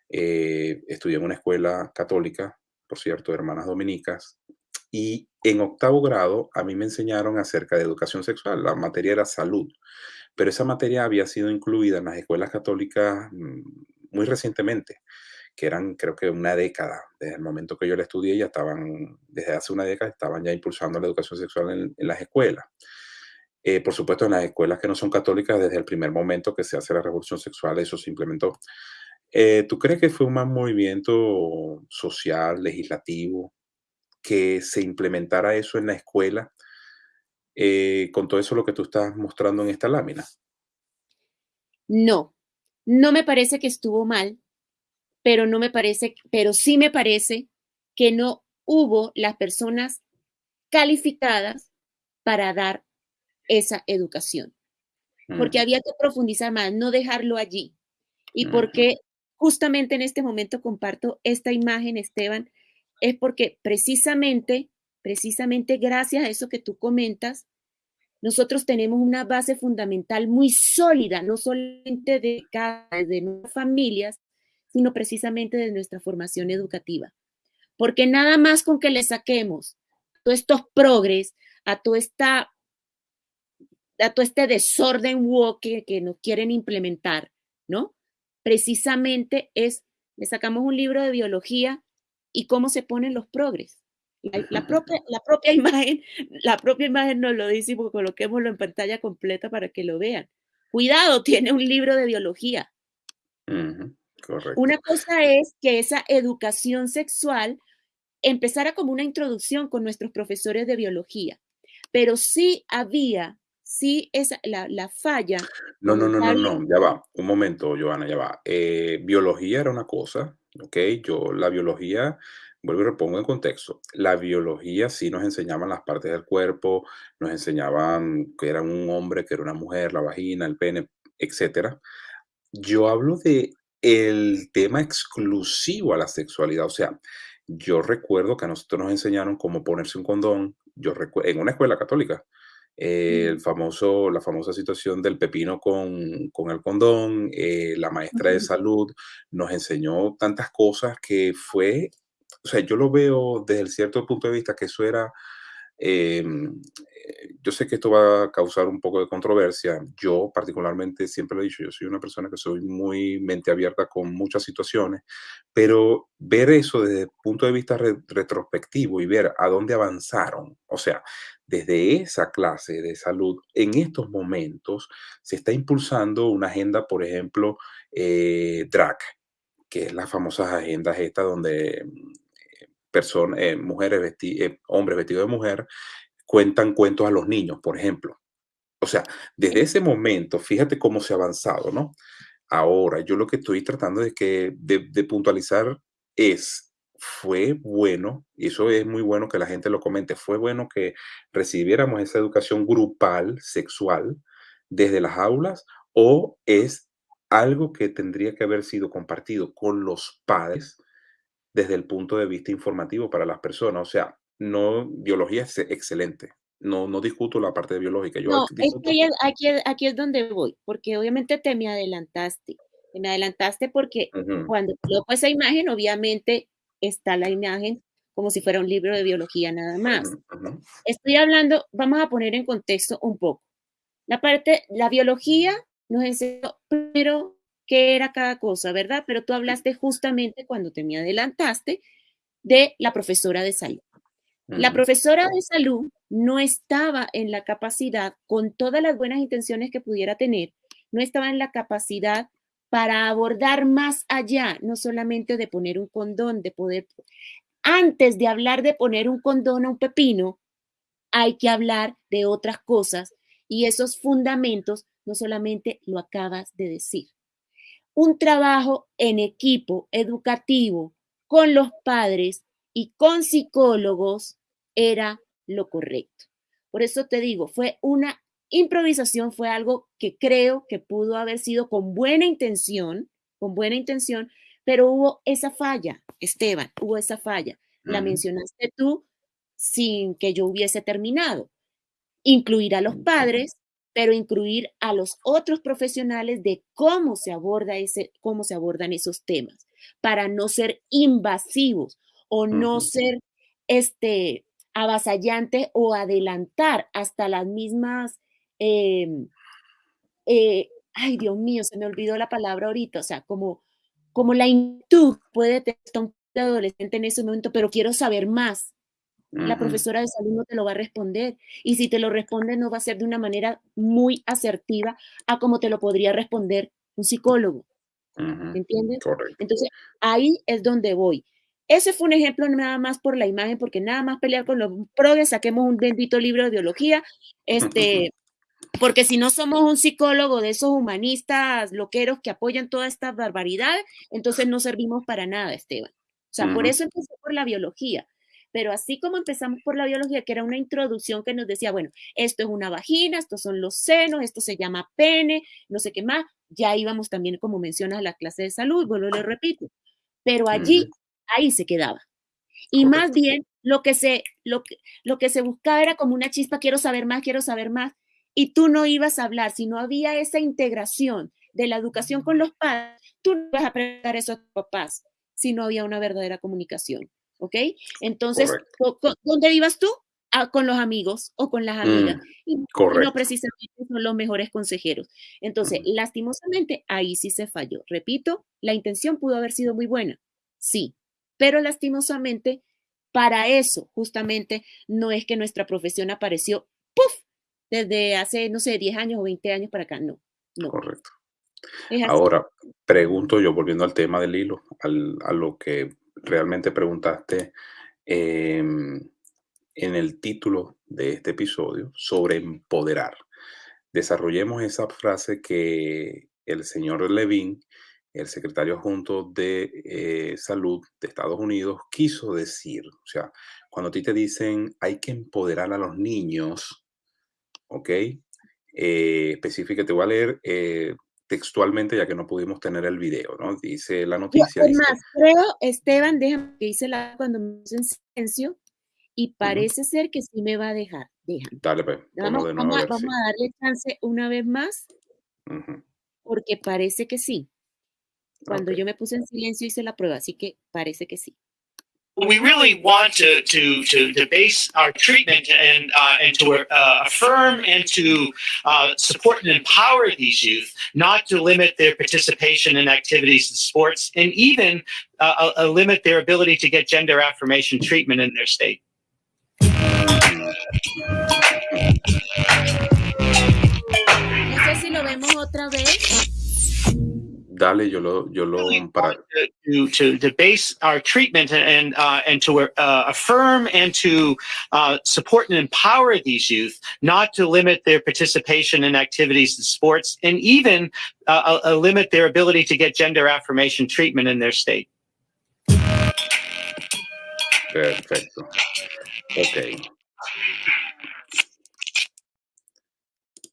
eh, estudié en una escuela católica, por cierto, hermanas dominicas, y en octavo grado a mí me enseñaron acerca de educación sexual. La materia era salud, pero esa materia había sido incluida en las escuelas católicas mm, muy recientemente, que eran creo que una década. Desde el momento que yo la estudié ya estaban, desde hace una década estaban ya impulsando la educación sexual en, las escuelas. Eh, por supuesto, en las escuelas que no son católicas, desde el primer momento que se hace la revolución sexual, eso se implementó. Eh, ¿Tú crees que fue un mal movimiento social, legislativo, que se implementara eso en la escuela eh, con todo eso lo que tú estás mostrando en esta lámina? No, no me parece que estuvo mal, pero no me parece, pero sí me parece que no hubo las personas calificadas para dar esa educación, porque había que profundizar más, no dejarlo allí. Y porque justamente en este momento comparto esta imagen, Esteban, es porque precisamente, precisamente gracias a eso que tú comentas, nosotros tenemos una base fundamental muy sólida, no solamente de, de nuestras familias, sino precisamente de nuestra formación educativa. Porque nada más con que le saquemos todos estos progres, a todo, esta, a todo este desorden woke que nos quieren implementar, ¿no? Precisamente es, le sacamos un libro de biología y cómo se ponen los progres. La, propia, la propia imagen, la propia imagen nos lo dice porque coloquémoslo en pantalla completa para que lo vean. Cuidado, tiene un libro de biología. Una cosa es que esa educación sexual empezara como una introducción con nuestros profesores de biología, pero sí había, sí esa, la, la falla. No, no, no, no, no, ya va, un momento, Joana, ya va. Eh, biología era una cosa, ¿ok? Yo la biología vuelvo y repongo en contexto. La biología sí nos enseñaban las partes del cuerpo, nos enseñaban que era un hombre, que era una mujer, la vagina, el pene, etcétera. Yo hablo de el tema exclusivo a la sexualidad, o sea, yo recuerdo que a nosotros nos enseñaron cómo ponerse un condón, yo en una escuela católica, el famoso, la famosa situación del pepino con, con el condón, eh, la maestra de salud nos enseñó tantas cosas que fue o sea, yo lo veo desde el cierto punto de vista que eso era, eh, yo sé que esto va a causar un poco de controversia. Yo particularmente siempre lo he dicho, yo soy una persona que soy muy mente abierta con muchas situaciones, pero ver eso desde el punto de vista retrospectivo y ver a dónde avanzaron, o sea, desde esa clase de salud, en estos momentos se está impulsando una agenda, por ejemplo, eh, DRAC, que es las famosas agendas estas donde personas, eh, mujeres, eh, hombres vestidos de mujer, cuentan cuentos a los niños, por ejemplo. O sea, desde ese momento, fíjate cómo se ha avanzado, ¿no? Ahora, yo lo que estoy tratando de, que, de, puntualizar es, fue bueno, y eso es muy bueno que la gente lo comente, fue bueno que recibiéramos esa educación grupal, sexual, desde las aulas, o es algo que tendría que haber sido compartido con los padres desde el punto de vista informativo para las personas. O sea, no, biología es excelente. No, no discuto la parte biológica. Yo no, es que aquí, aquí, es donde voy, porque obviamente te me adelantaste. Te me adelantaste porque cuando coloco esa imagen, obviamente está la imagen como si fuera un libro de biología nada más. Estoy hablando, vamos a poner en contexto un poco. La parte, la biología nos enseñó primero qué era cada cosa, ¿verdad? Pero tú hablaste justamente cuando te me adelantaste de la profesora de salud. La profesora de salud no estaba en la capacidad, con todas las buenas intenciones que pudiera tener, no estaba en la capacidad para abordar más allá, no solamente de poner un condón, de poder... Antes de hablar de poner un condón a un pepino, hay que hablar de otras cosas y esos fundamentos no solamente lo acabas de decir un trabajo en equipo educativo con los padres y con psicólogos era lo correcto. Por eso te digo, fue una improvisación, fue algo que creo que pudo haber sido con buena intención, con buena intención, pero hubo esa falla, Esteban, hubo esa falla. La mencionaste tú sin que yo hubiese terminado. Incluir a los padres, pero incluir a los otros profesionales de cómo se aborda ese, cómo se abordan esos temas, para no ser invasivos o no ser este avasallante o adelantar hasta las mismas em, eh, ay Dios mío, se me olvidó la palabra ahorita, o sea, como, como la inquietud puede tener un adolescente en ese momento, pero quiero saber más. La profesora de salud no te lo va a responder. Y si te lo responde, no va a ser de una manera muy asertiva a como te lo podría responder un psicólogo. ¿Entiendes? Entonces, ahí es donde voy. Ese fue un ejemplo nada más por la imagen, porque nada más pelear con los progres, saquemos un bendito libro de biología, este, porque si no somos un psicólogo de esos humanistas loqueros que apoyan toda esta barbaridad, entonces no servimos para nada, Esteban. O sea, por eso empecé por la biología. Pero así como empezamos por la biología, que era una introducción que nos decía, bueno, esto es una vagina, estos son los senos, esto se llama pene, no sé qué más, ya íbamos también, como mencionas, a la clase de salud, bueno, le repito. Pero allí, ahí se quedaba. Y más bien, lo que, se, lo, que, lo que se buscaba era como una chispa, quiero saber más, quiero saber más. Y tú no ibas a hablar, si no había esa integración de la educación con los padres, Tú no vas a preguntar eso a tus papás si no había una verdadera comunicación, ¿ok? Entonces, ¿dónde ibas tú? Ah, con los amigos o con las amigas. Mm, y no precisamente son los mejores consejeros. Entonces, lastimosamente, ahí sí se falló. Repito, la intención pudo haber sido muy buena, sí, pero lastimosamente, para eso justamente no es que nuestra profesión apareció, ¡puf! Desde hace, no sé, 10 años o 20 años para acá, no, no. Correcto. Ahora, pregunto yo, volviendo al tema del hilo, a lo que realmente preguntaste em, en el título de este episodio sobre empoderar. Desarrollemos esa frase que el señor Levin, el secretario adjunto de eh, salud de Estados Unidos, quiso decir. O sea, cuando a ti te dicen hay que empoderar a los niños, ¿ok? Eh, voy a leer eh, textualmente ya que no pudimos tener el video, ¿no? Dice la noticia. Es más, creo, Esteban, déjame que hice la cuando me puse en silencio y parece ser que sí me va a dejar. Déjame. Dale, pues. Vamos, a, vamos a, darle chance una vez más porque parece que sí. Cuando yo me puse en silencio hice la prueba, así que parece que sí. We really want to to to, to base our treatment and uh, and to uh, affirm and to uh, support and empower these youth, not to limit their participation in activities and sports, and even uh, uh, limit their ability to get gender affirmation treatment in their state. No sé si lo vemos otra vez. Dale, yo lo, yo lo para to, to, to base our treatment and uh, and to uh, affirm and to uh, support and empower these youth, not to limit their participation in activities and sports, and even uh, uh, limit their ability to get gender affirmation treatment in their state. Perfecto. Okay.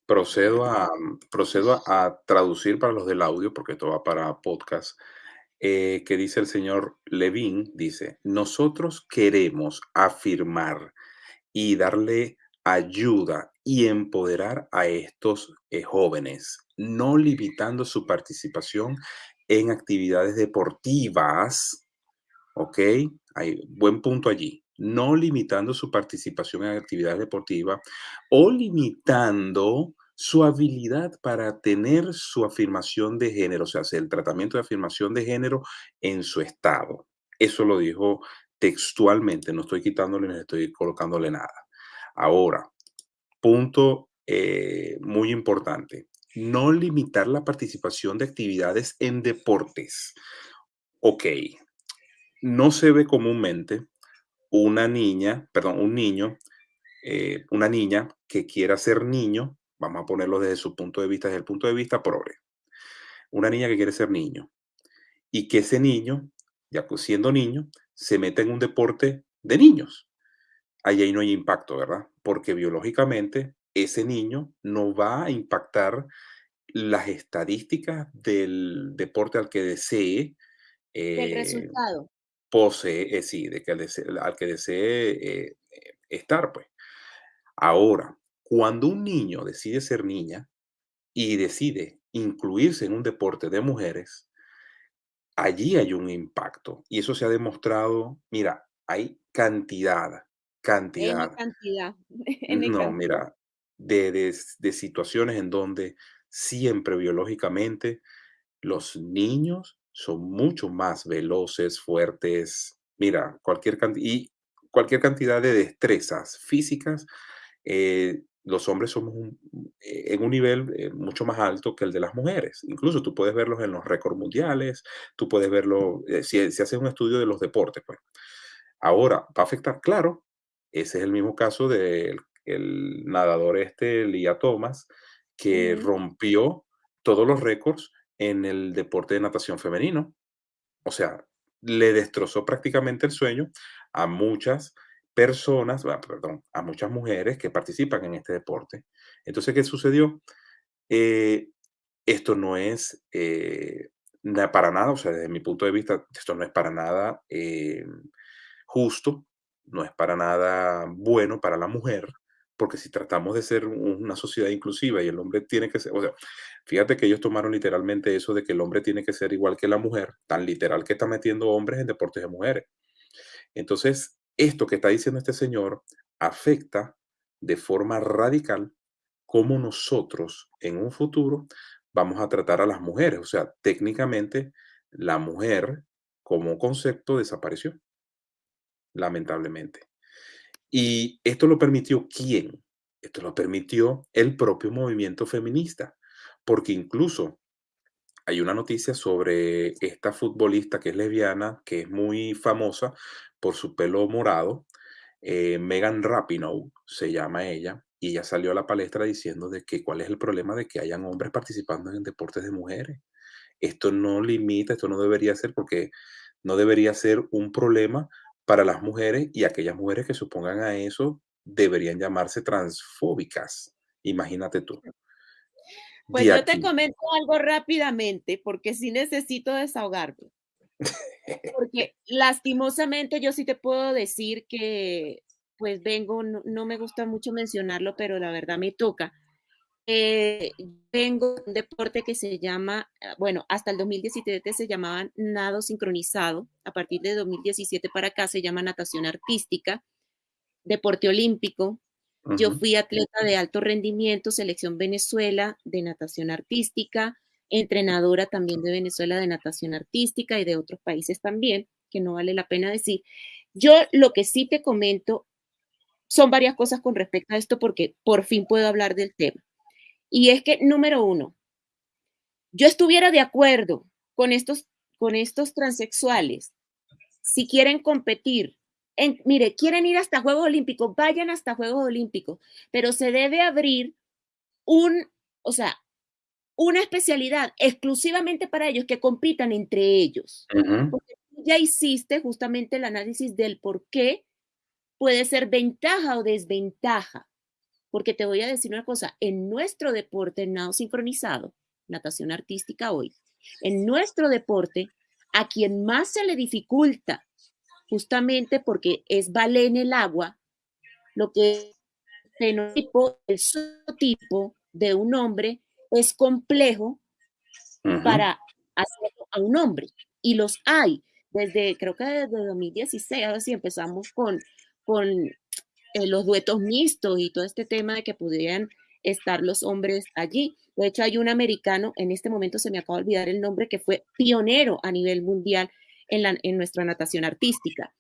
Procedo a, procedo a, traducir para los del audio, porque esto va para podcast, eh, que dice el señor Levin, dice, nosotros queremos afirmar y darle ayuda y empoderar a estos eh, jóvenes, no limitando su participación en actividades deportivas, ¿ok? Hay buen punto allí no limitando su participación en actividades deportivas o limitando su habilidad para tener su afirmación de género, o sea, el tratamiento de afirmación de género en su estado. Eso lo dijo textualmente, no estoy quitándole ni estoy colocándole nada. Ahora, punto eh, muy importante, no limitar la participación de actividades en deportes. Ok, no se ve comúnmente una niña, perdón, un niño, eh, una niña que quiera ser niño, vamos a ponerlo desde su punto de vista, desde el punto de vista progre. Una niña que quiere ser niño y que ese niño, ya pues siendo niño, se meta en un deporte de niños. Ahí, no hay impacto, ¿verdad? Porque biológicamente ese niño no va a impactar las estadísticas del deporte al que desee. el eh, resultado posee, eh, sí, de que al, que desee eh, estar, pues. Ahora, cuando un niño decide ser niña y decide incluirse en un deporte de mujeres, allí hay un impacto. Y eso se ha demostrado, mira, hay cantidad, cantidad. cantidad. no, mira, de, de situaciones en donde siempre biológicamente los niños son mucho más veloces, fuertes. Mira, cualquier, y cualquier cantidad de destrezas físicas, eh, los hombres somos eh, en un nivel eh, mucho más alto que el de las mujeres. Incluso tú puedes verlos en los récords mundiales, tú puedes verlo, si, si haces un estudio de los deportes, pues. Ahora, ¿va a afectar? Claro, ese es el mismo caso del el nadador este, Lia Thomas, que rompió todos los récords en el deporte de natación femenino. O sea, le destrozó prácticamente el sueño a muchas personas, perdón, a muchas mujeres que participan en este deporte. Entonces, ¿qué sucedió? Eh, esto no es eh, para nada, o sea, desde mi punto de vista, esto no es para nada eh, justo, no es para nada bueno para la mujer, porque si tratamos de ser una sociedad inclusiva y el hombre tiene que ser, o sea, fíjate que ellos tomaron literalmente eso de que el hombre tiene que ser igual que la mujer, tan literal que está metiendo hombres en deportes de mujeres. Entonces, esto que está diciendo este señor afecta de forma radical cómo nosotros en un futuro vamos a tratar a las mujeres. O sea, técnicamente la mujer como concepto desapareció, lamentablemente. ¿Y esto lo permitió quién? Esto lo permitió el propio movimiento feminista, porque incluso hay una noticia sobre esta futbolista que es lesbiana, que es muy famosa por su pelo morado, eh, Megan Rapinoe se llama ella, y ella salió a la palestra diciendo de que cuál es el problema de que hayan hombres participando en deportes de mujeres. Esto no limita, esto no debería ser porque no debería ser un problema para las mujeres y aquellas mujeres que supongan a eso deberían llamarse transfóbicas. Imagínate tú. Pues yo te comento algo rápidamente porque sí necesito desahogarme. Porque lastimosamente yo sí te puedo decir que pues vengo, no, me gusta mucho mencionarlo, pero la verdad me toca. Eh, vengo de un deporte que se llama, ah, bueno, hasta el 2017 se llamaban nado sincronizado, a partir de 2017 para acá se llama natación artística, deporte olímpico. Yo fui atleta de alto rendimiento, selección Venezuela de natación artística, entrenadora también de Venezuela de natación artística y de otros países también, que no vale la pena decir. Yo lo que sí te comento son varias cosas con respecto a esto porque por fin puedo hablar del tema. Y es que, número uno, yo estuviera de acuerdo con estos, con estos transexuales si quieren competir. En, mire, quieren ir hasta Juegos Olímpicos, vayan hasta Juegos Olímpicos, pero se debe abrir un, o sea, una especialidad exclusivamente para ellos que compitan entre ellos. Porque ya hiciste justamente el análisis del por qué puede ser ventaja o desventaja. Porque te voy a decir una cosa, en nuestro deporte nado sincronizado, natación artística hoy, en nuestro deporte, a quien más se le dificulta, justamente porque es ballet en el agua, lo que es fenotipo, el tipo de un hombre es complejo para hacerlo a un hombre. Y los hay. Desde, creo que desde 2016, ver si empezamos con con eh, los duetos mixtos y todo este tema de que pudieran estar los hombres allí. De hecho, hay un americano, en este momento se me acaba de olvidar el nombre, que fue pionero a nivel mundial en, la, en nuestra natación artística.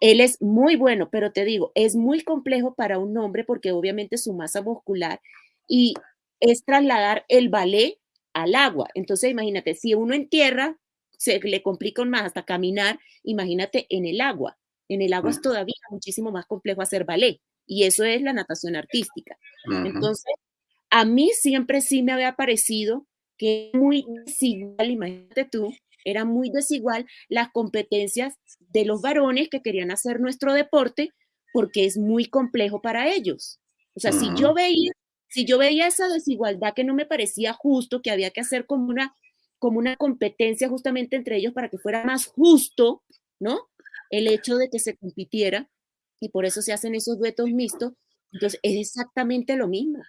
Él es muy bueno, pero te digo, es muy complejo para un hombre porque obviamente su masa muscular y es trasladar el ballet al agua. Entonces, imagínate, si uno en tierra se le complica más hasta caminar, imagínate en el agua. En el agua es todavía muchísimo más complejo hacer ballet y eso es la natación artística. Entonces, a mí siempre sí me había parecido que muy desigual, imagínate tú, era muy desigual las competencias de los varones que querían hacer nuestro deporte porque es muy complejo para ellos. O sea, si yo veía si yo veía esa desigualdad que no me parecía justo, que había que hacer como una como una competencia justamente entre ellos para que fuera más justo, ¿no? el hecho de que se compitiera y por eso se hacen esos duetos mixtos. Entonces, es exactamente lo mismo.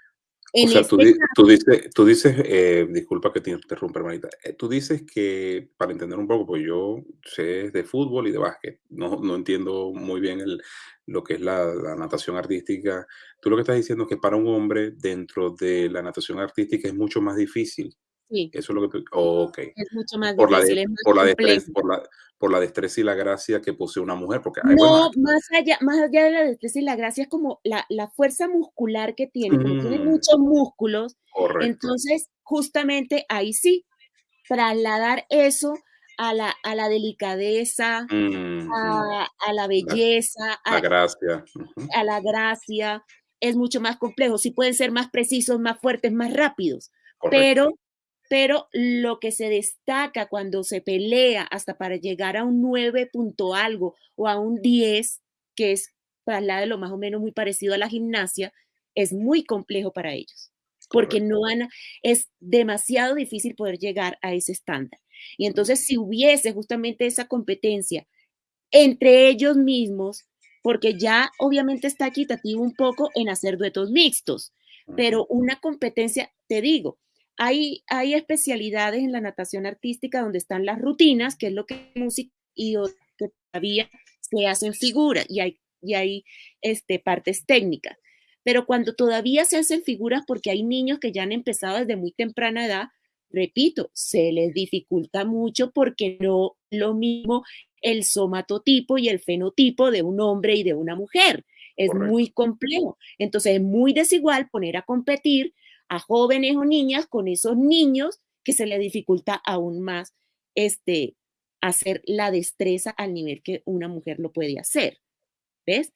O sea, tú, este dices, tú dices eh, disculpa que te interrumpa, hermanita, eh, tú dices que, para entender un poco, pues yo sé de fútbol y de básquet, no, no entiendo muy bien el, lo que es la, natación artística. Tú lo que estás diciendo es que para un hombre dentro de la natación artística es mucho más difícil. Sí. Eso es lo que tú... ok. Es mucho más por difícil. La por, la destreza, por, la, por la destreza y la gracia que posee una mujer. Porque no, más, allá, más allá de la destreza y la gracia es como la, la fuerza muscular que tiene, tiene mm. muchos músculos. Entonces, justamente ahí sí, trasladar eso a la, a la delicadeza, a, a, la belleza, la, a, gracia. a la gracia, es mucho más complejo. Sí pueden ser más precisos, más fuertes, más rápidos, pero pero lo que se destaca cuando se pelea hasta para llegar a un 9 punto algo o a un 10, que es para la de lo más o menos muy parecido a la gimnasia, es muy complejo para ellos, porque no van es demasiado difícil poder llegar a ese estándar. Y entonces si hubiese justamente esa competencia entre ellos mismos, porque ya obviamente está equitativo un poco en hacer duetos mixtos, pero una competencia, te digo, hay, hay especialidades en la natación artística donde están las rutinas, que es lo que es música, y que todavía se hacen figuras y hay, y hay este, partes técnicas. Pero cuando todavía se hacen figuras, porque hay niños que ya han empezado desde muy temprana edad, repito, se les dificulta mucho porque no lo mismo el somatotipo y el fenotipo de un hombre y de una mujer. Es muy complejo. Entonces es muy desigual poner a competir a jóvenes o niñas con esos niños que se les dificulta aún más este, hacer la destreza al nivel que una mujer lo puede hacer. ¿Ves?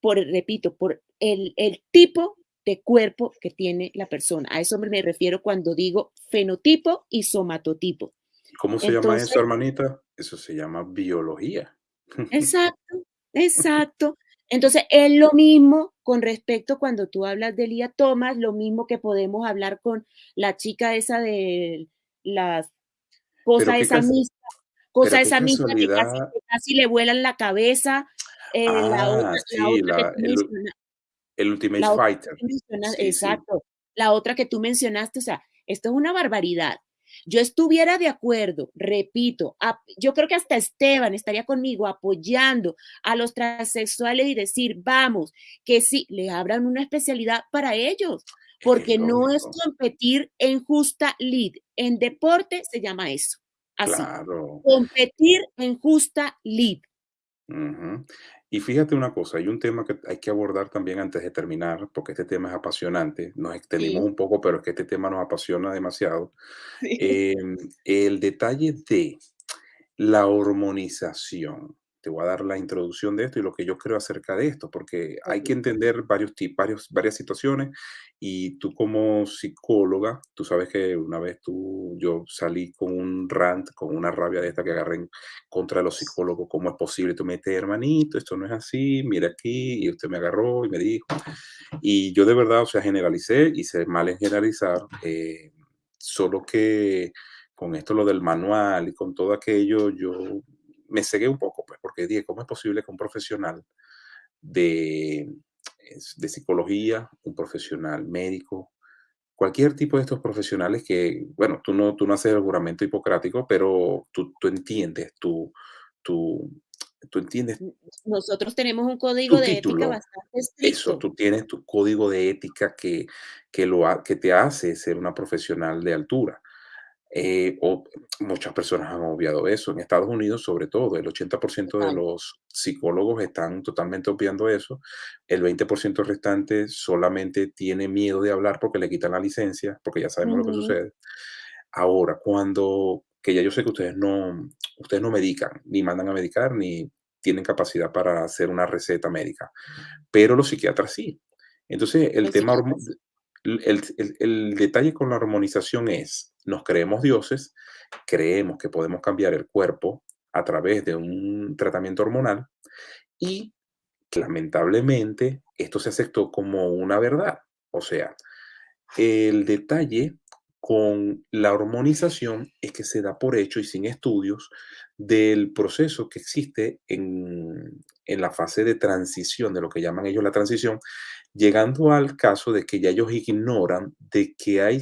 Por, repito, por el, el tipo de cuerpo que tiene la persona. A eso me refiero cuando digo fenotipo y somatotipo. ¿Cómo se llama eso, hermanita? Eso se llama biología. Exacto, exacto. Entonces, es lo mismo con respecto cuando tú hablas de Lía Thomas, lo mismo que podemos hablar con la chica esa de las cosa esa misma, cosa esa misma que casi, le vuelan la cabeza. Eh, la otra, sí, la el Ultimate Fighter. exacto. La otra que tú mencionaste, o sea, esto es una barbaridad. Yo estuviera de acuerdo, repito, yo creo que hasta Esteban estaría conmigo apoyando a los transexuales y decir, vamos, que sí, le abran una especialidad para ellos, porque no es competir en justa lead. En deporte se llama eso. Así. Competir en justa lead. Y fíjate una cosa, hay un tema que hay que abordar también antes de terminar, porque este tema es apasionante. Nos extendimos un poco, pero es que este tema nos apasiona demasiado. Em, el detalle de la hormonización. Te voy a dar la introducción de esto y lo que yo creo acerca de esto, porque hay que entender varios tipos, varias situaciones y tú como psicóloga, tú sabes que una vez tú, yo salí con un rant, con una rabia de esta que agarré en contra los psicólogos, ¿cómo es posible? Tú metes, hermanito, esto no es así, mira aquí, y usted me agarró y me dijo. Y yo de verdad, o sea, generalicé, hice mal en generalizar, eh, solo que con esto lo del manual y con todo aquello, yo me cegué un poco, porque dije, ¿cómo es posible que un profesional de de psicología, un profesional médico, cualquier tipo de estos profesionales que, bueno, tú no, tú no haces el juramento hipocrático, pero tú, tú entiendes, tú, tú, tú entiendes. Nosotros tenemos un código de ética bastante estricto. Eso, tú tienes tu código de ética que, que, lo, que te hace ser una profesional de altura. Eh, o muchas personas han obviado eso. En Estados Unidos, sobre todo, el 80% de los psicólogos están totalmente obviando eso. El 20% restante solamente tiene miedo de hablar porque le quitan la licencia, porque ya sabemos lo que sucede. Ahora, cuando, que ya yo sé que ustedes no, ustedes no medican, ni mandan a medicar, ni tienen capacidad para hacer una receta médica, pero los psiquiatras sí. Entonces, el tema, el, detalle con la hormonización es, nos creemos dioses, creemos que podemos cambiar el cuerpo a través de un tratamiento hormonal y lamentablemente esto se aceptó como una verdad. O sea, el detalle con la hormonización es que se da por hecho y sin estudios del proceso que existe en, en, la fase de transición, de lo que llaman ellos la transición, llegando al caso de que ya ellos ignoran de que hay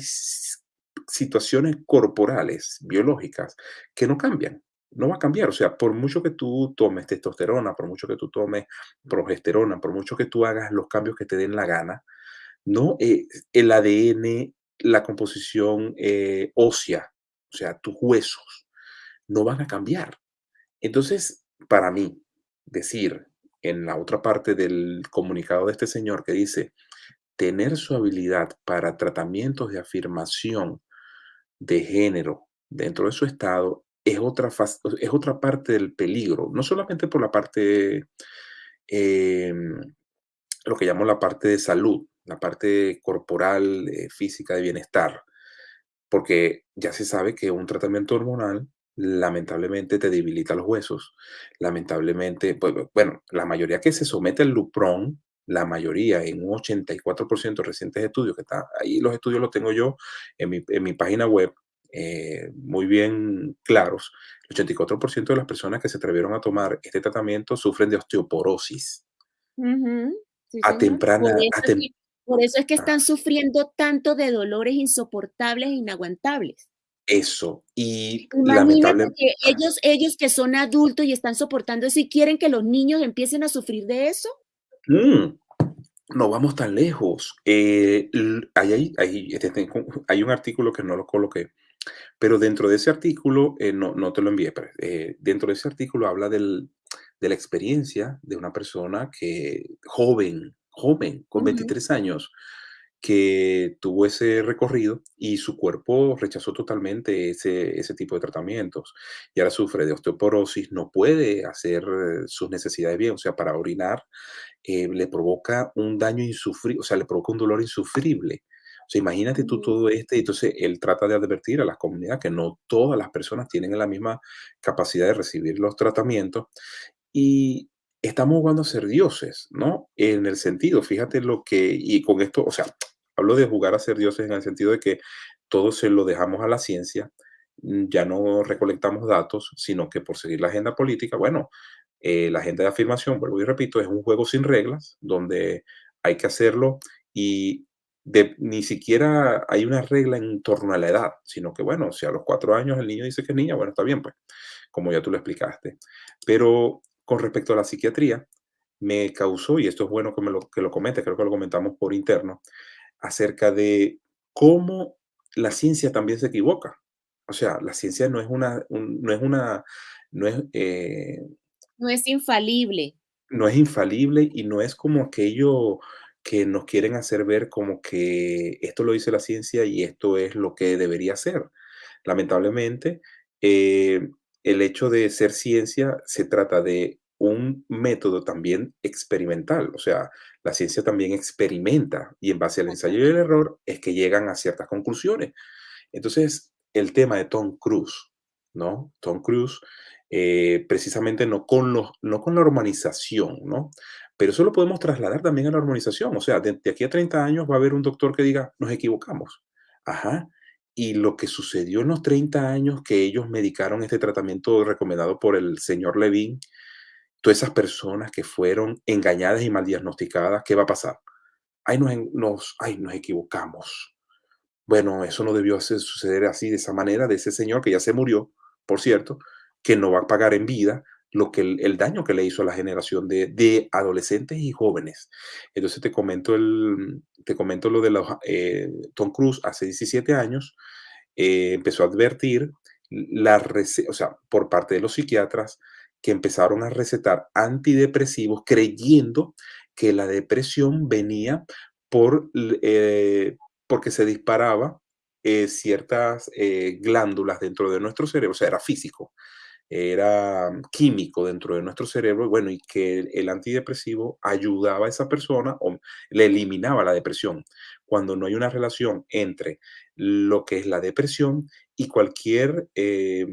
situaciones corporales, biológicas, que no cambian. No va a cambiar. O sea, por mucho que tú tomes testosterona, por mucho que tú tomes progesterona, por mucho que tú hagas los cambios que te den la gana, no eh, el ADN, la composición eh, ósea, o sea, tus huesos, no van a cambiar. Entonces, para mí, decir en la otra parte del comunicado de este señor que dice, tener su habilidad para tratamientos de afirmación de género dentro de su estado es otra, es otra parte del peligro, no solamente por la parte, em, lo que llamo la parte de salud, la parte corporal, eh, física, de bienestar, porque ya se sabe que un tratamiento hormonal lamentablemente te debilita los huesos. Lamentablemente, pues, bueno, la mayoría que se somete al Lupron, la mayoría, en un 84% de recientes estudios, que está ahí los estudios los tengo yo en mi, página web, eh, muy bien claros, el 84% de las personas que se atrevieron a tomar este tratamiento sufren de osteoporosis sí, a señor. temprana, Por a eso es tem- que, por eso es que ah, están sufriendo tanto de dolores insoportables e inaguantables. Eso. Y Imagínate que ellos, ellos que son adultos y están soportando eso y quieren que los niños empiecen a sufrir de eso. mm, no vamos tan lejos. Eh, hay, hay- este, tengo- hay un artículo que no lo coloqué, pero dentro de ese artículo, eh, no, no te lo envié, pero eh, dentro de ese artículo habla del, de la experiencia de una persona que joven, joven, con Ujú. 23 años, que tuvo ese recorrido y su cuerpo rechazó totalmente ese, ese tipo de tratamientos. Y ahora sufre de osteoporosis, no puede hacer eh, sus necesidades bien, o sea, para orinar eh, le provoca un daño insufrible, o sea, le provoca un dolor insufrible. O sea, imagínate tú todo este, entonces él trata de advertir a las comunidades que no todas las personas tienen la misma capacidad de recibir los tratamientos y estamos jugando a ser dioses, ¿no? En el sentido, fíjate lo que, y con esto, o sea, hablo de jugar a ser dioses en el sentido de que todo se lo dejamos a la ciencia, mm, ya no recolectamos datos, sino que por seguir la agenda política, bueno, eh, la agenda de afirmación, vuelvo y repito, es un juego sin reglas, donde hay que hacerlo y ni siquiera hay una regla en torno a la edad, sino que, bueno, si a los cuatro años el niño dice que es niña, bueno, está bien, pues, como ya tú lo explicaste. Pero con respecto a la psiquiatría, me causó, y esto es bueno que, me lo, que lo comente, creo que lo comentamos por interno, acerca de cómo la ciencia también se equivoca. O sea, la ciencia no es una, un- no es una, no es, eh, No es infalible. no es infalible y no es como aquello que nos quieren hacer ver como que esto lo dice la ciencia y esto es lo que debería ser. Lamentablemente, eh, el hecho de ser ciencia se trata de un método también experimental, o sea, la ciencia también experimenta y en base al ensayo y el error es que llegan a ciertas conclusiones. Entonces, el tema de Tom Cruise, ¿no? Tom Cruise, eh, precisamente no con, los, no con la hormonización, ¿no? Pero eso lo podemos trasladar también a la hormonización. O sea, de, de aquí a 30 años va a haber un doctor que diga, nos equivocamos. Ajá. Y lo que sucedió en los 30 años que ellos medicaron este tratamiento recomendado por el señor Levine, todas esas personas que fueron engañadas y mal diagnosticadas, ¿qué va a pasar? Ay, nos, nos, ay, nos equivocamos. Bueno, eso no debió hacer- suceder así, de esa manera, de ese señor que ya se murió, por cierto, que no va a pagar en vida lo que el, daño que le hizo a la generación de, adolescentes y jóvenes. Entonces te comento, el, te comento lo de los, eh, Tom Cruise hace 17 años, eh, empezó a advertir la o sea, por parte de los psiquiatras que empezaron a recetar antidepresivos creyendo que la depresión venía por, eh, porque se disparaba eh, ciertas eh, glándulas dentro de nuestro cerebro, o sea, era físico, era químico dentro de nuestro cerebro, bueno, y que el, antidepresivo ayudaba a esa persona o le eliminaba la depresión, cuando no hay una relación entre lo que es la depresión y cualquier eh,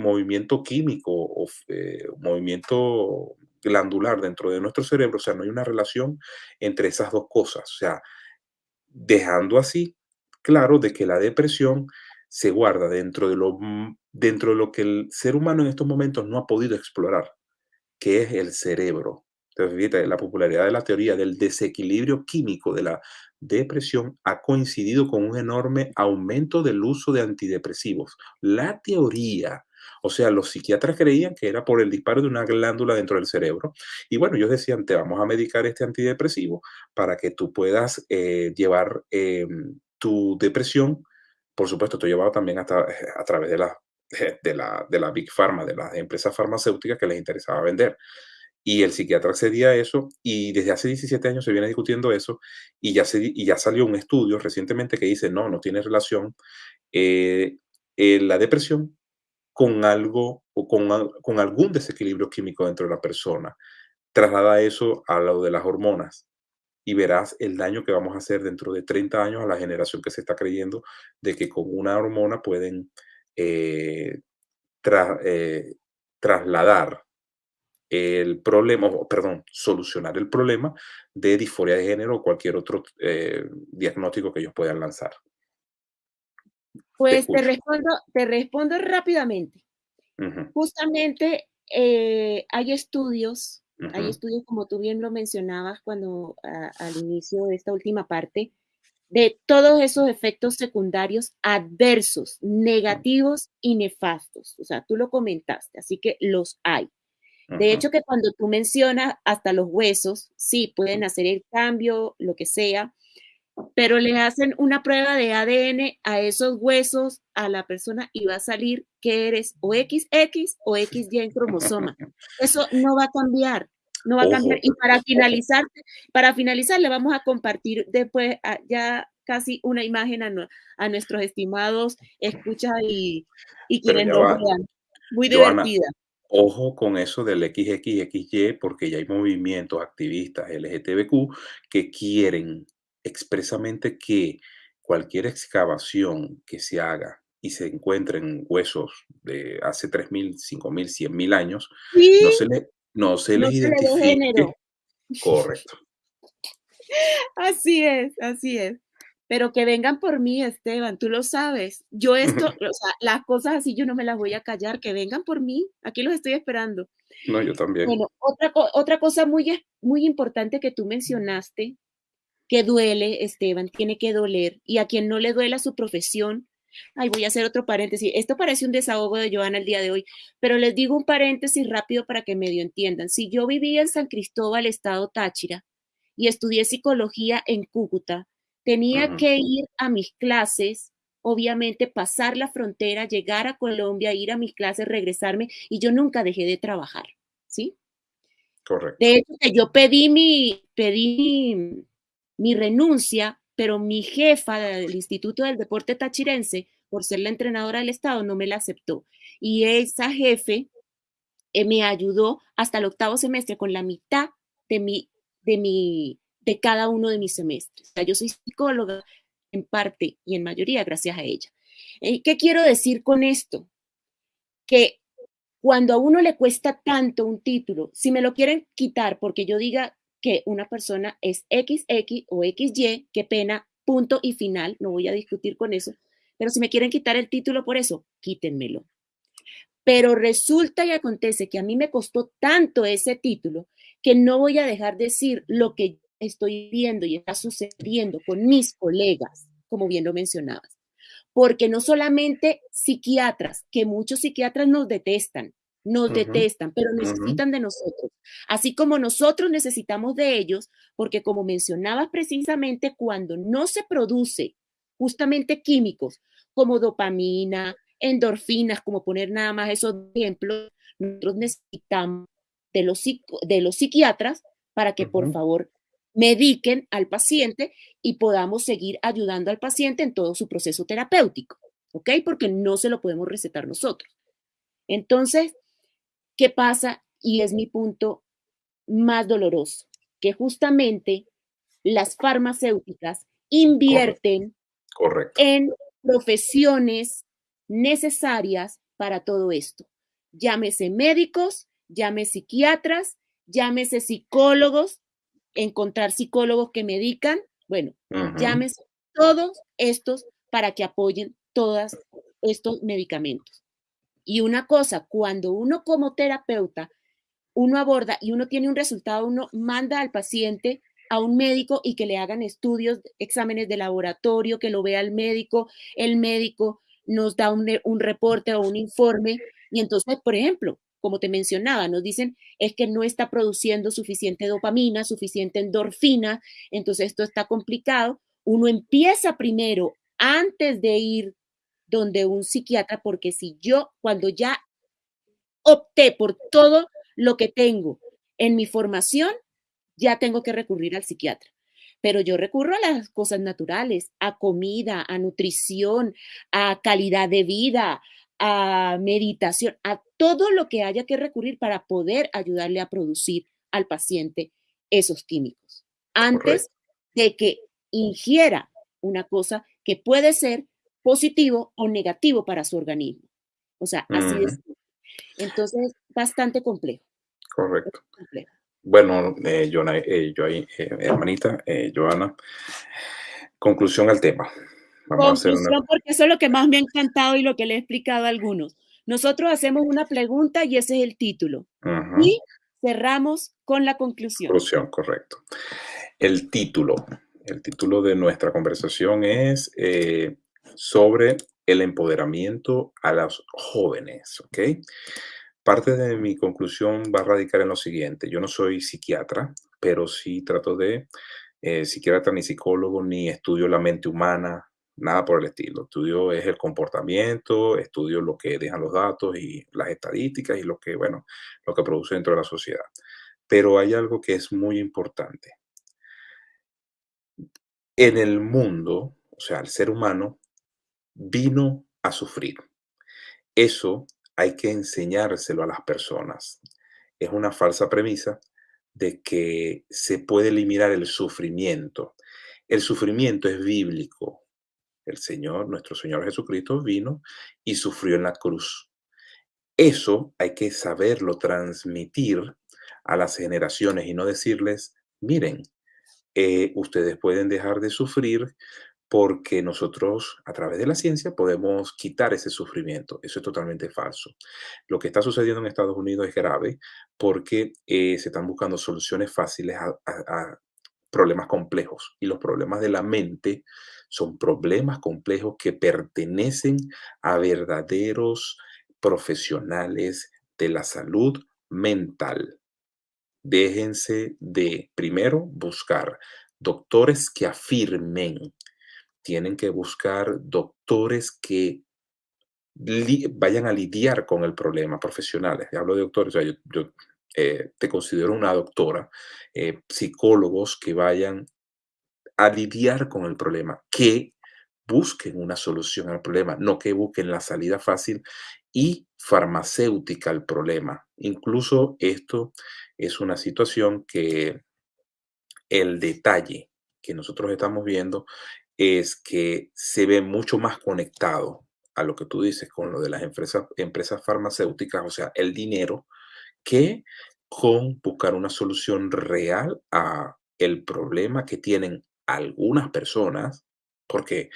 movimiento químico o eh, movimiento glandular dentro de nuestro cerebro, o sea, no hay una relación entre esas dos cosas, o sea, dejando así claro de que la depresión se guarda dentro de lo, mm, dentro de lo que el ser humano en estos momentos no ha podido explorar, que es el cerebro. Entonces, fíjate, la popularidad de la teoría del desequilibrio químico de la depresión ha coincidido con un enorme aumento del uso de antidepresivos. La teoría, o sea, los psiquiatras creían que era por el disparo de una glándula dentro del cerebro. Y bueno, ellos decían, te vamos a medicar este antidepresivo para que tú puedas eh, llevar eh, tu depresión. Por supuesto, esto llevado también eh, a través de la, de, la, de la Big Pharma, de las empresas farmacéuticas que les interesaba vender. Y el psiquiatra accedía a eso y desde hace 17 años se viene discutiendo eso y ya, se, y ya salió un estudio recientemente que dice, no, no tiene relación eh, eh, la depresión con algo o con, con algún desequilibrio químico dentro de la persona. Traslada eso a lo de las hormonas y verás el daño que vamos a hacer dentro de 30 años a la generación que se está creyendo de que con una hormona pueden eh, eh, trasladar el problema, perdón, solucionar el problema de disforia de género o cualquier otro eh, diagnóstico que ellos puedan lanzar. Pues te, respondo, te respondo rápidamente. Justamente eh, hay estudios, hay estudios como tú bien lo mencionabas cuando al inicio de esta última parte, de todos esos efectos secundarios adversos, negativos y nefastos. O sea, tú lo comentaste, así que los hay. De hecho, que cuando tú mencionas hasta los huesos, sí, pueden hacer el cambio, lo que sea, pero le hacen una prueba de ADN a esos huesos a la persona y va a salir que eres o XX o XY en cromosoma. Eso no va a cambiar, no va a cambiar. Y para finalizar, para finalizar, le vamos a compartir después ya casi una imagen a, nuestros estimados escucha y, y quienes nos vean. Muy divertida. Ojo con eso del XXXY, porque ya hay movimientos activistas LGTBQ que quieren expresamente que cualquier excavación que se haga y se encuentren huesos de hace 3.000, 5.000, 100.000 años, no se, le, no se les identifique. Correcto. Así es, así es. Pero que vengan por mí, Esteban, tú lo sabes. Yo esto, o sea, las cosas así yo no me las voy a callar, que vengan por mí. Aquí los estoy esperando. No, yo también. Bueno, otra, otra cosa muy, muy importante que tú mencionaste, que duele, Esteban, tiene que doler. Y a quien no le duela su profesión, ay, voy a hacer otro paréntesis. Esto parece un desahogo de Joana el día de hoy, pero les digo un paréntesis rápido para que medio entiendan. Si yo vivía en San Cristóbal, estado Táchira, y estudié psicología en Cúcuta, tenía que ir a mis clases, obviamente pasar la frontera, llegar a Colombia, ir a mis clases, regresarme, y yo nunca dejé de trabajar, ¿sí? Correcto. De hecho, yo pedí mi, pedí mi renuncia, pero mi jefa del Instituto del Deporte Tachirense, por ser la entrenadora del Estado, no me la aceptó. Y esa jefe eh, me ayudó hasta el octavo semestre con la mitad de mi, de mi, de cada uno de mis semestres. O sea, yo soy psicóloga en parte y en mayoría gracias a ella. Eh, ¿Qué quiero decir con esto? Que cuando a uno le cuesta tanto un título, si me lo quieren quitar porque yo diga que una persona es XX o XY, qué pena, punto y final, no voy a discutir con eso, pero si me quieren quitar el título por eso, quítenmelo. Pero resulta y acontece que a mí me costó tanto ese título que no voy a dejar decir lo que estoy viendo y está sucediendo con mis colegas, como bien lo mencionabas. Porque no solamente psiquiatras, que muchos psiquiatras nos detestan, nos detestan, pero necesitan de nosotros. Así como nosotros necesitamos de ellos, porque como mencionabas precisamente, cuando no se produce justamente químicos como dopamina, endorfinas, como poner nada más esos ejemplos, nosotros necesitamos de los, de los psiquiatras para que por favor mediquen al paciente y podamos seguir ayudando al paciente en todo su proceso terapéutico, ¿ok? Porque no se lo podemos recetar nosotros. Entonces, ¿Qué pasa? Y es mi punto más doloroso, que justamente las farmacéuticas invierten en profesiones necesarias para todo esto. Llámese médicos, llámese psiquiatras, llámese psicólogos, encontrar psicólogos que medican, bueno, llámese todos estos para que apoyen todos estos medicamentos. Y una cosa, cuando uno como terapeuta, uno aborda y uno tiene un resultado, uno manda al paciente a un médico y que le hagan estudios, exámenes de laboratorio, que lo vea el médico, el médico nos da un, un reporte o un informe y entonces, por ejemplo, como te mencionaba, nos dicen es que no está produciendo suficiente dopamina, suficiente endorfina, entonces esto está complicado. Uno empieza primero, antes de ir donde un psiquiatra, porque si yo cuando ya opté por todo lo que tengo en mi formación, ya tengo que recurrir al psiquiatra. Pero yo recurro a las cosas naturales, a comida, a nutrición, a calidad de vida, a meditación, a todo lo que haya que recurrir para poder ayudarle a producir al paciente esos químicos antes de que ingiera una cosa que puede ser positivo o negativo para su organismo. O sea, así es. Entonces, bastante complejo. Correcto. Bueno, eh, eh, yo, eh, hermanita, Joana, conclusión al tema. Vamos a hacer Conclusión, una... porque eso es lo que más me ha encantado y lo que le he explicado a algunos. Nosotros hacemos una pregunta y ese es el título. Y cerramos con la conclusión. Conclusión, correcto. El título. El título de nuestra conversación es eh, sobre el empoderamiento a los jóvenes, ¿ok? Parte de mi conclusión va a radicar en lo siguiente. Yo no soy psiquiatra, pero sí trato de, eh, psiquiatra ni psicólogo, ni estudio la mente humana, nada por el estilo. Estudio es el comportamiento, estudio lo que dejan los datos y las estadísticas y lo que, bueno, lo que produce dentro de la sociedad. Pero hay algo que es muy importante. En el mundo, o sea, el ser humano vino a sufrir. Eso hay que enseñárselo a las personas. Es una falsa premisa de que se puede eliminar el sufrimiento. El sufrimiento es bíblico. El Señor, nuestro Señor Jesucristo, vino y sufrió en la cruz. Eso hay que saberlo transmitir a las generaciones y no decirles, miren, eh, ustedes pueden dejar de sufrir porque nosotros a través de la ciencia podemos quitar ese sufrimiento. Eso es totalmente falso. Lo que está sucediendo en Estados Unidos es grave porque eh, se están buscando soluciones fáciles a, problemas complejos y los problemas de la mente son problemas complejos que pertenecen a verdaderos profesionales de la salud mental. Déjense de, primero, buscar doctores que afirmen. Tienen que buscar doctores que vayan a lidiar con el problema, profesionales. Hablo de doctores, o sea, yo, yo, eh, te considero una doctora, eh, psicólogos que vayan a lidiar con el problema, que busquen una solución al problema, no que busquen la salida fácil y farmacéutica al problema. Incluso esto es una situación que el detalle que nosotros estamos viendo es que se ve mucho más conectado a lo que tú dices con lo de las empresas, empresas farmacéuticas, o sea, el dinero, que con buscar una solución real a el problema que tienen algunas personas, porque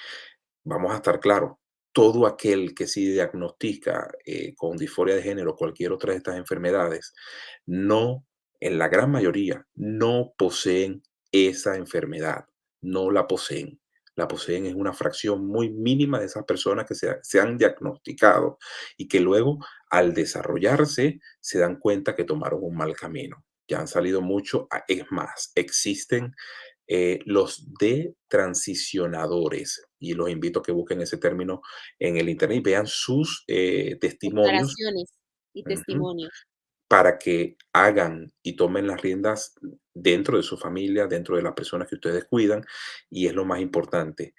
vamos a estar claros, todo aquel que sí diagnostica eh, con disforia de género o cualquier otra de estas enfermedades, no, en la gran mayoría, no poseen esa enfermedad, no la poseen. La poseen es una fracción muy mínima de esas personas que se, se han diagnosticado y que luego al desarrollarse se dan cuenta que tomaron un mal camino. Ya han salido mucho, a- es más, existen eh, los detransicionadores y los invito a que busquen ese término en el internet y vean sus eh, testimonios y testimonios. para que hagan y tomen las riendas dentro de su familia, dentro de las personas que ustedes cuidan. Y es lo más importante,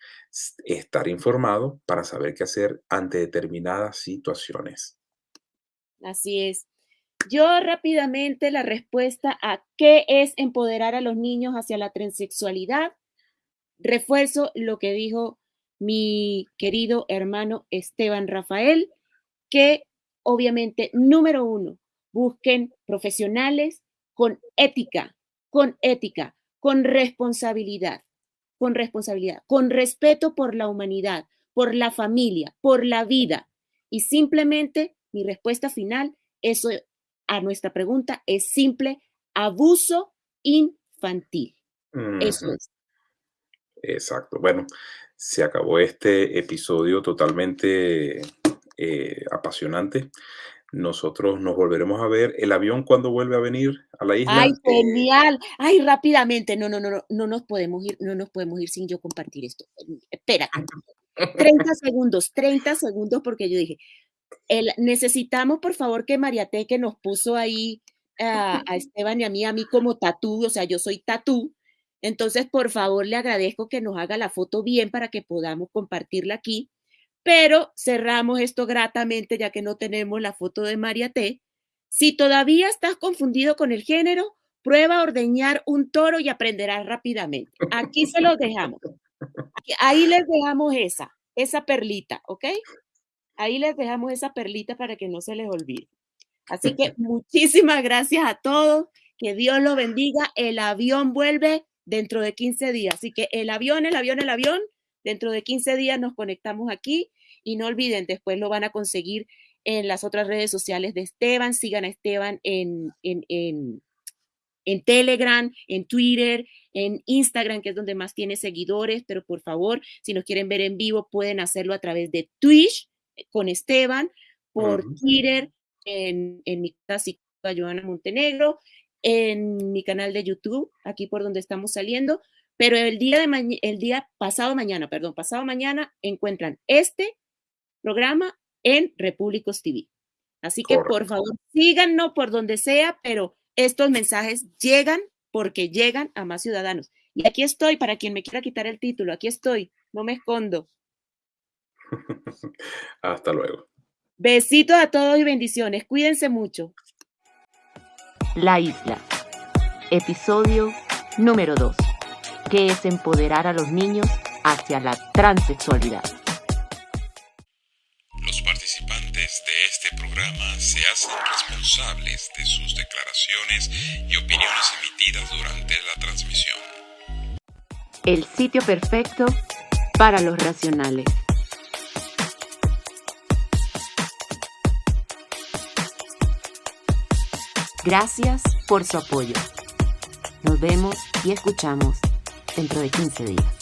estar informado para saber qué hacer ante determinadas situaciones. Así es. Yo rápidamente la respuesta a qué es empoderar a los niños hacia la transexualidad. Refuerzo lo que dijo mi querido hermano Esteban Rafael, que obviamente, número uno, busquen profesionales con ética, con ética, con responsabilidad, con responsabilidad, con respeto por la humanidad, por la familia, por la vida. Y simplemente mi respuesta final, eso a nuestra pregunta es simple, abuso infantil. Eso es. Exacto. Bueno, se acabó este episodio totalmente eh, apasionante. Nosotros nos volveremos a ver. ¿El avión cuándo vuelve a venir a la isla? Ay, Eh, genial. Ay, rápidamente. No, no, no, no, no nos podemos ir, no nos podemos ir sin yo compartir esto. Espérate. 30 segundos, 30 segundos, porque yo dije, el, necesitamos, por favor, que Mariate, que nos puso ahí a, a Esteban y a mí, a mí como tatú, o sea, yo soy tatú. Entonces, por favor, le agradezco que nos haga la foto bien para que podamos compartirla aquí. Pero cerramos esto gratamente, ya que no tenemos la foto de María T. Si todavía estás confundido con el género, prueba a ordeñar un toro y aprenderás rápidamente. Aquí se los dejamos. Ahí les dejamos esa, esa perlita, ¿ok? Ahí les dejamos esa perlita para que no se les olvide. Así que muchísimas gracias a todos. Que Dios los bendiga. El avión vuelve dentro de 15 días. Así que el avión, el avión, el avión Dentro de 15 días nos conectamos aquí y no olviden, después lo van a conseguir en las otras redes sociales de Esteban. Sigan a Esteban en, en, en, en Telegram, en Twitter, en Instagram, que es donde más tiene seguidores, pero por favor, si nos quieren ver en vivo, pueden hacerlo a través de Twitch eh, con Esteban, por Twitter, en, en mi casa, Joana Montenegro, en mi canal de YouTube, aquí por donde estamos saliendo, pero el día, de el día pasado mañana, perdón, pasado mañana encuentran este programa en Repúblicos TV. Así que por favor síganos por donde sea, pero estos mensajes llegan porque llegan a más ciudadanos. Y aquí estoy para quien me quiera quitar el título, aquí estoy, no me escondo. Hasta luego. Besitos a todos y bendiciones. Cuídense mucho. La isla. Episodio número 2. ¿Qué es empoderar a los niños hacia la transexualidad? Los participantes de este programa se hacen responsables de sus declaraciones y opiniones emitidas durante la transmisión. El sitio perfecto para los racionales. Gracias por su apoyo. Nos vemos y escuchamos dentro de 15 días.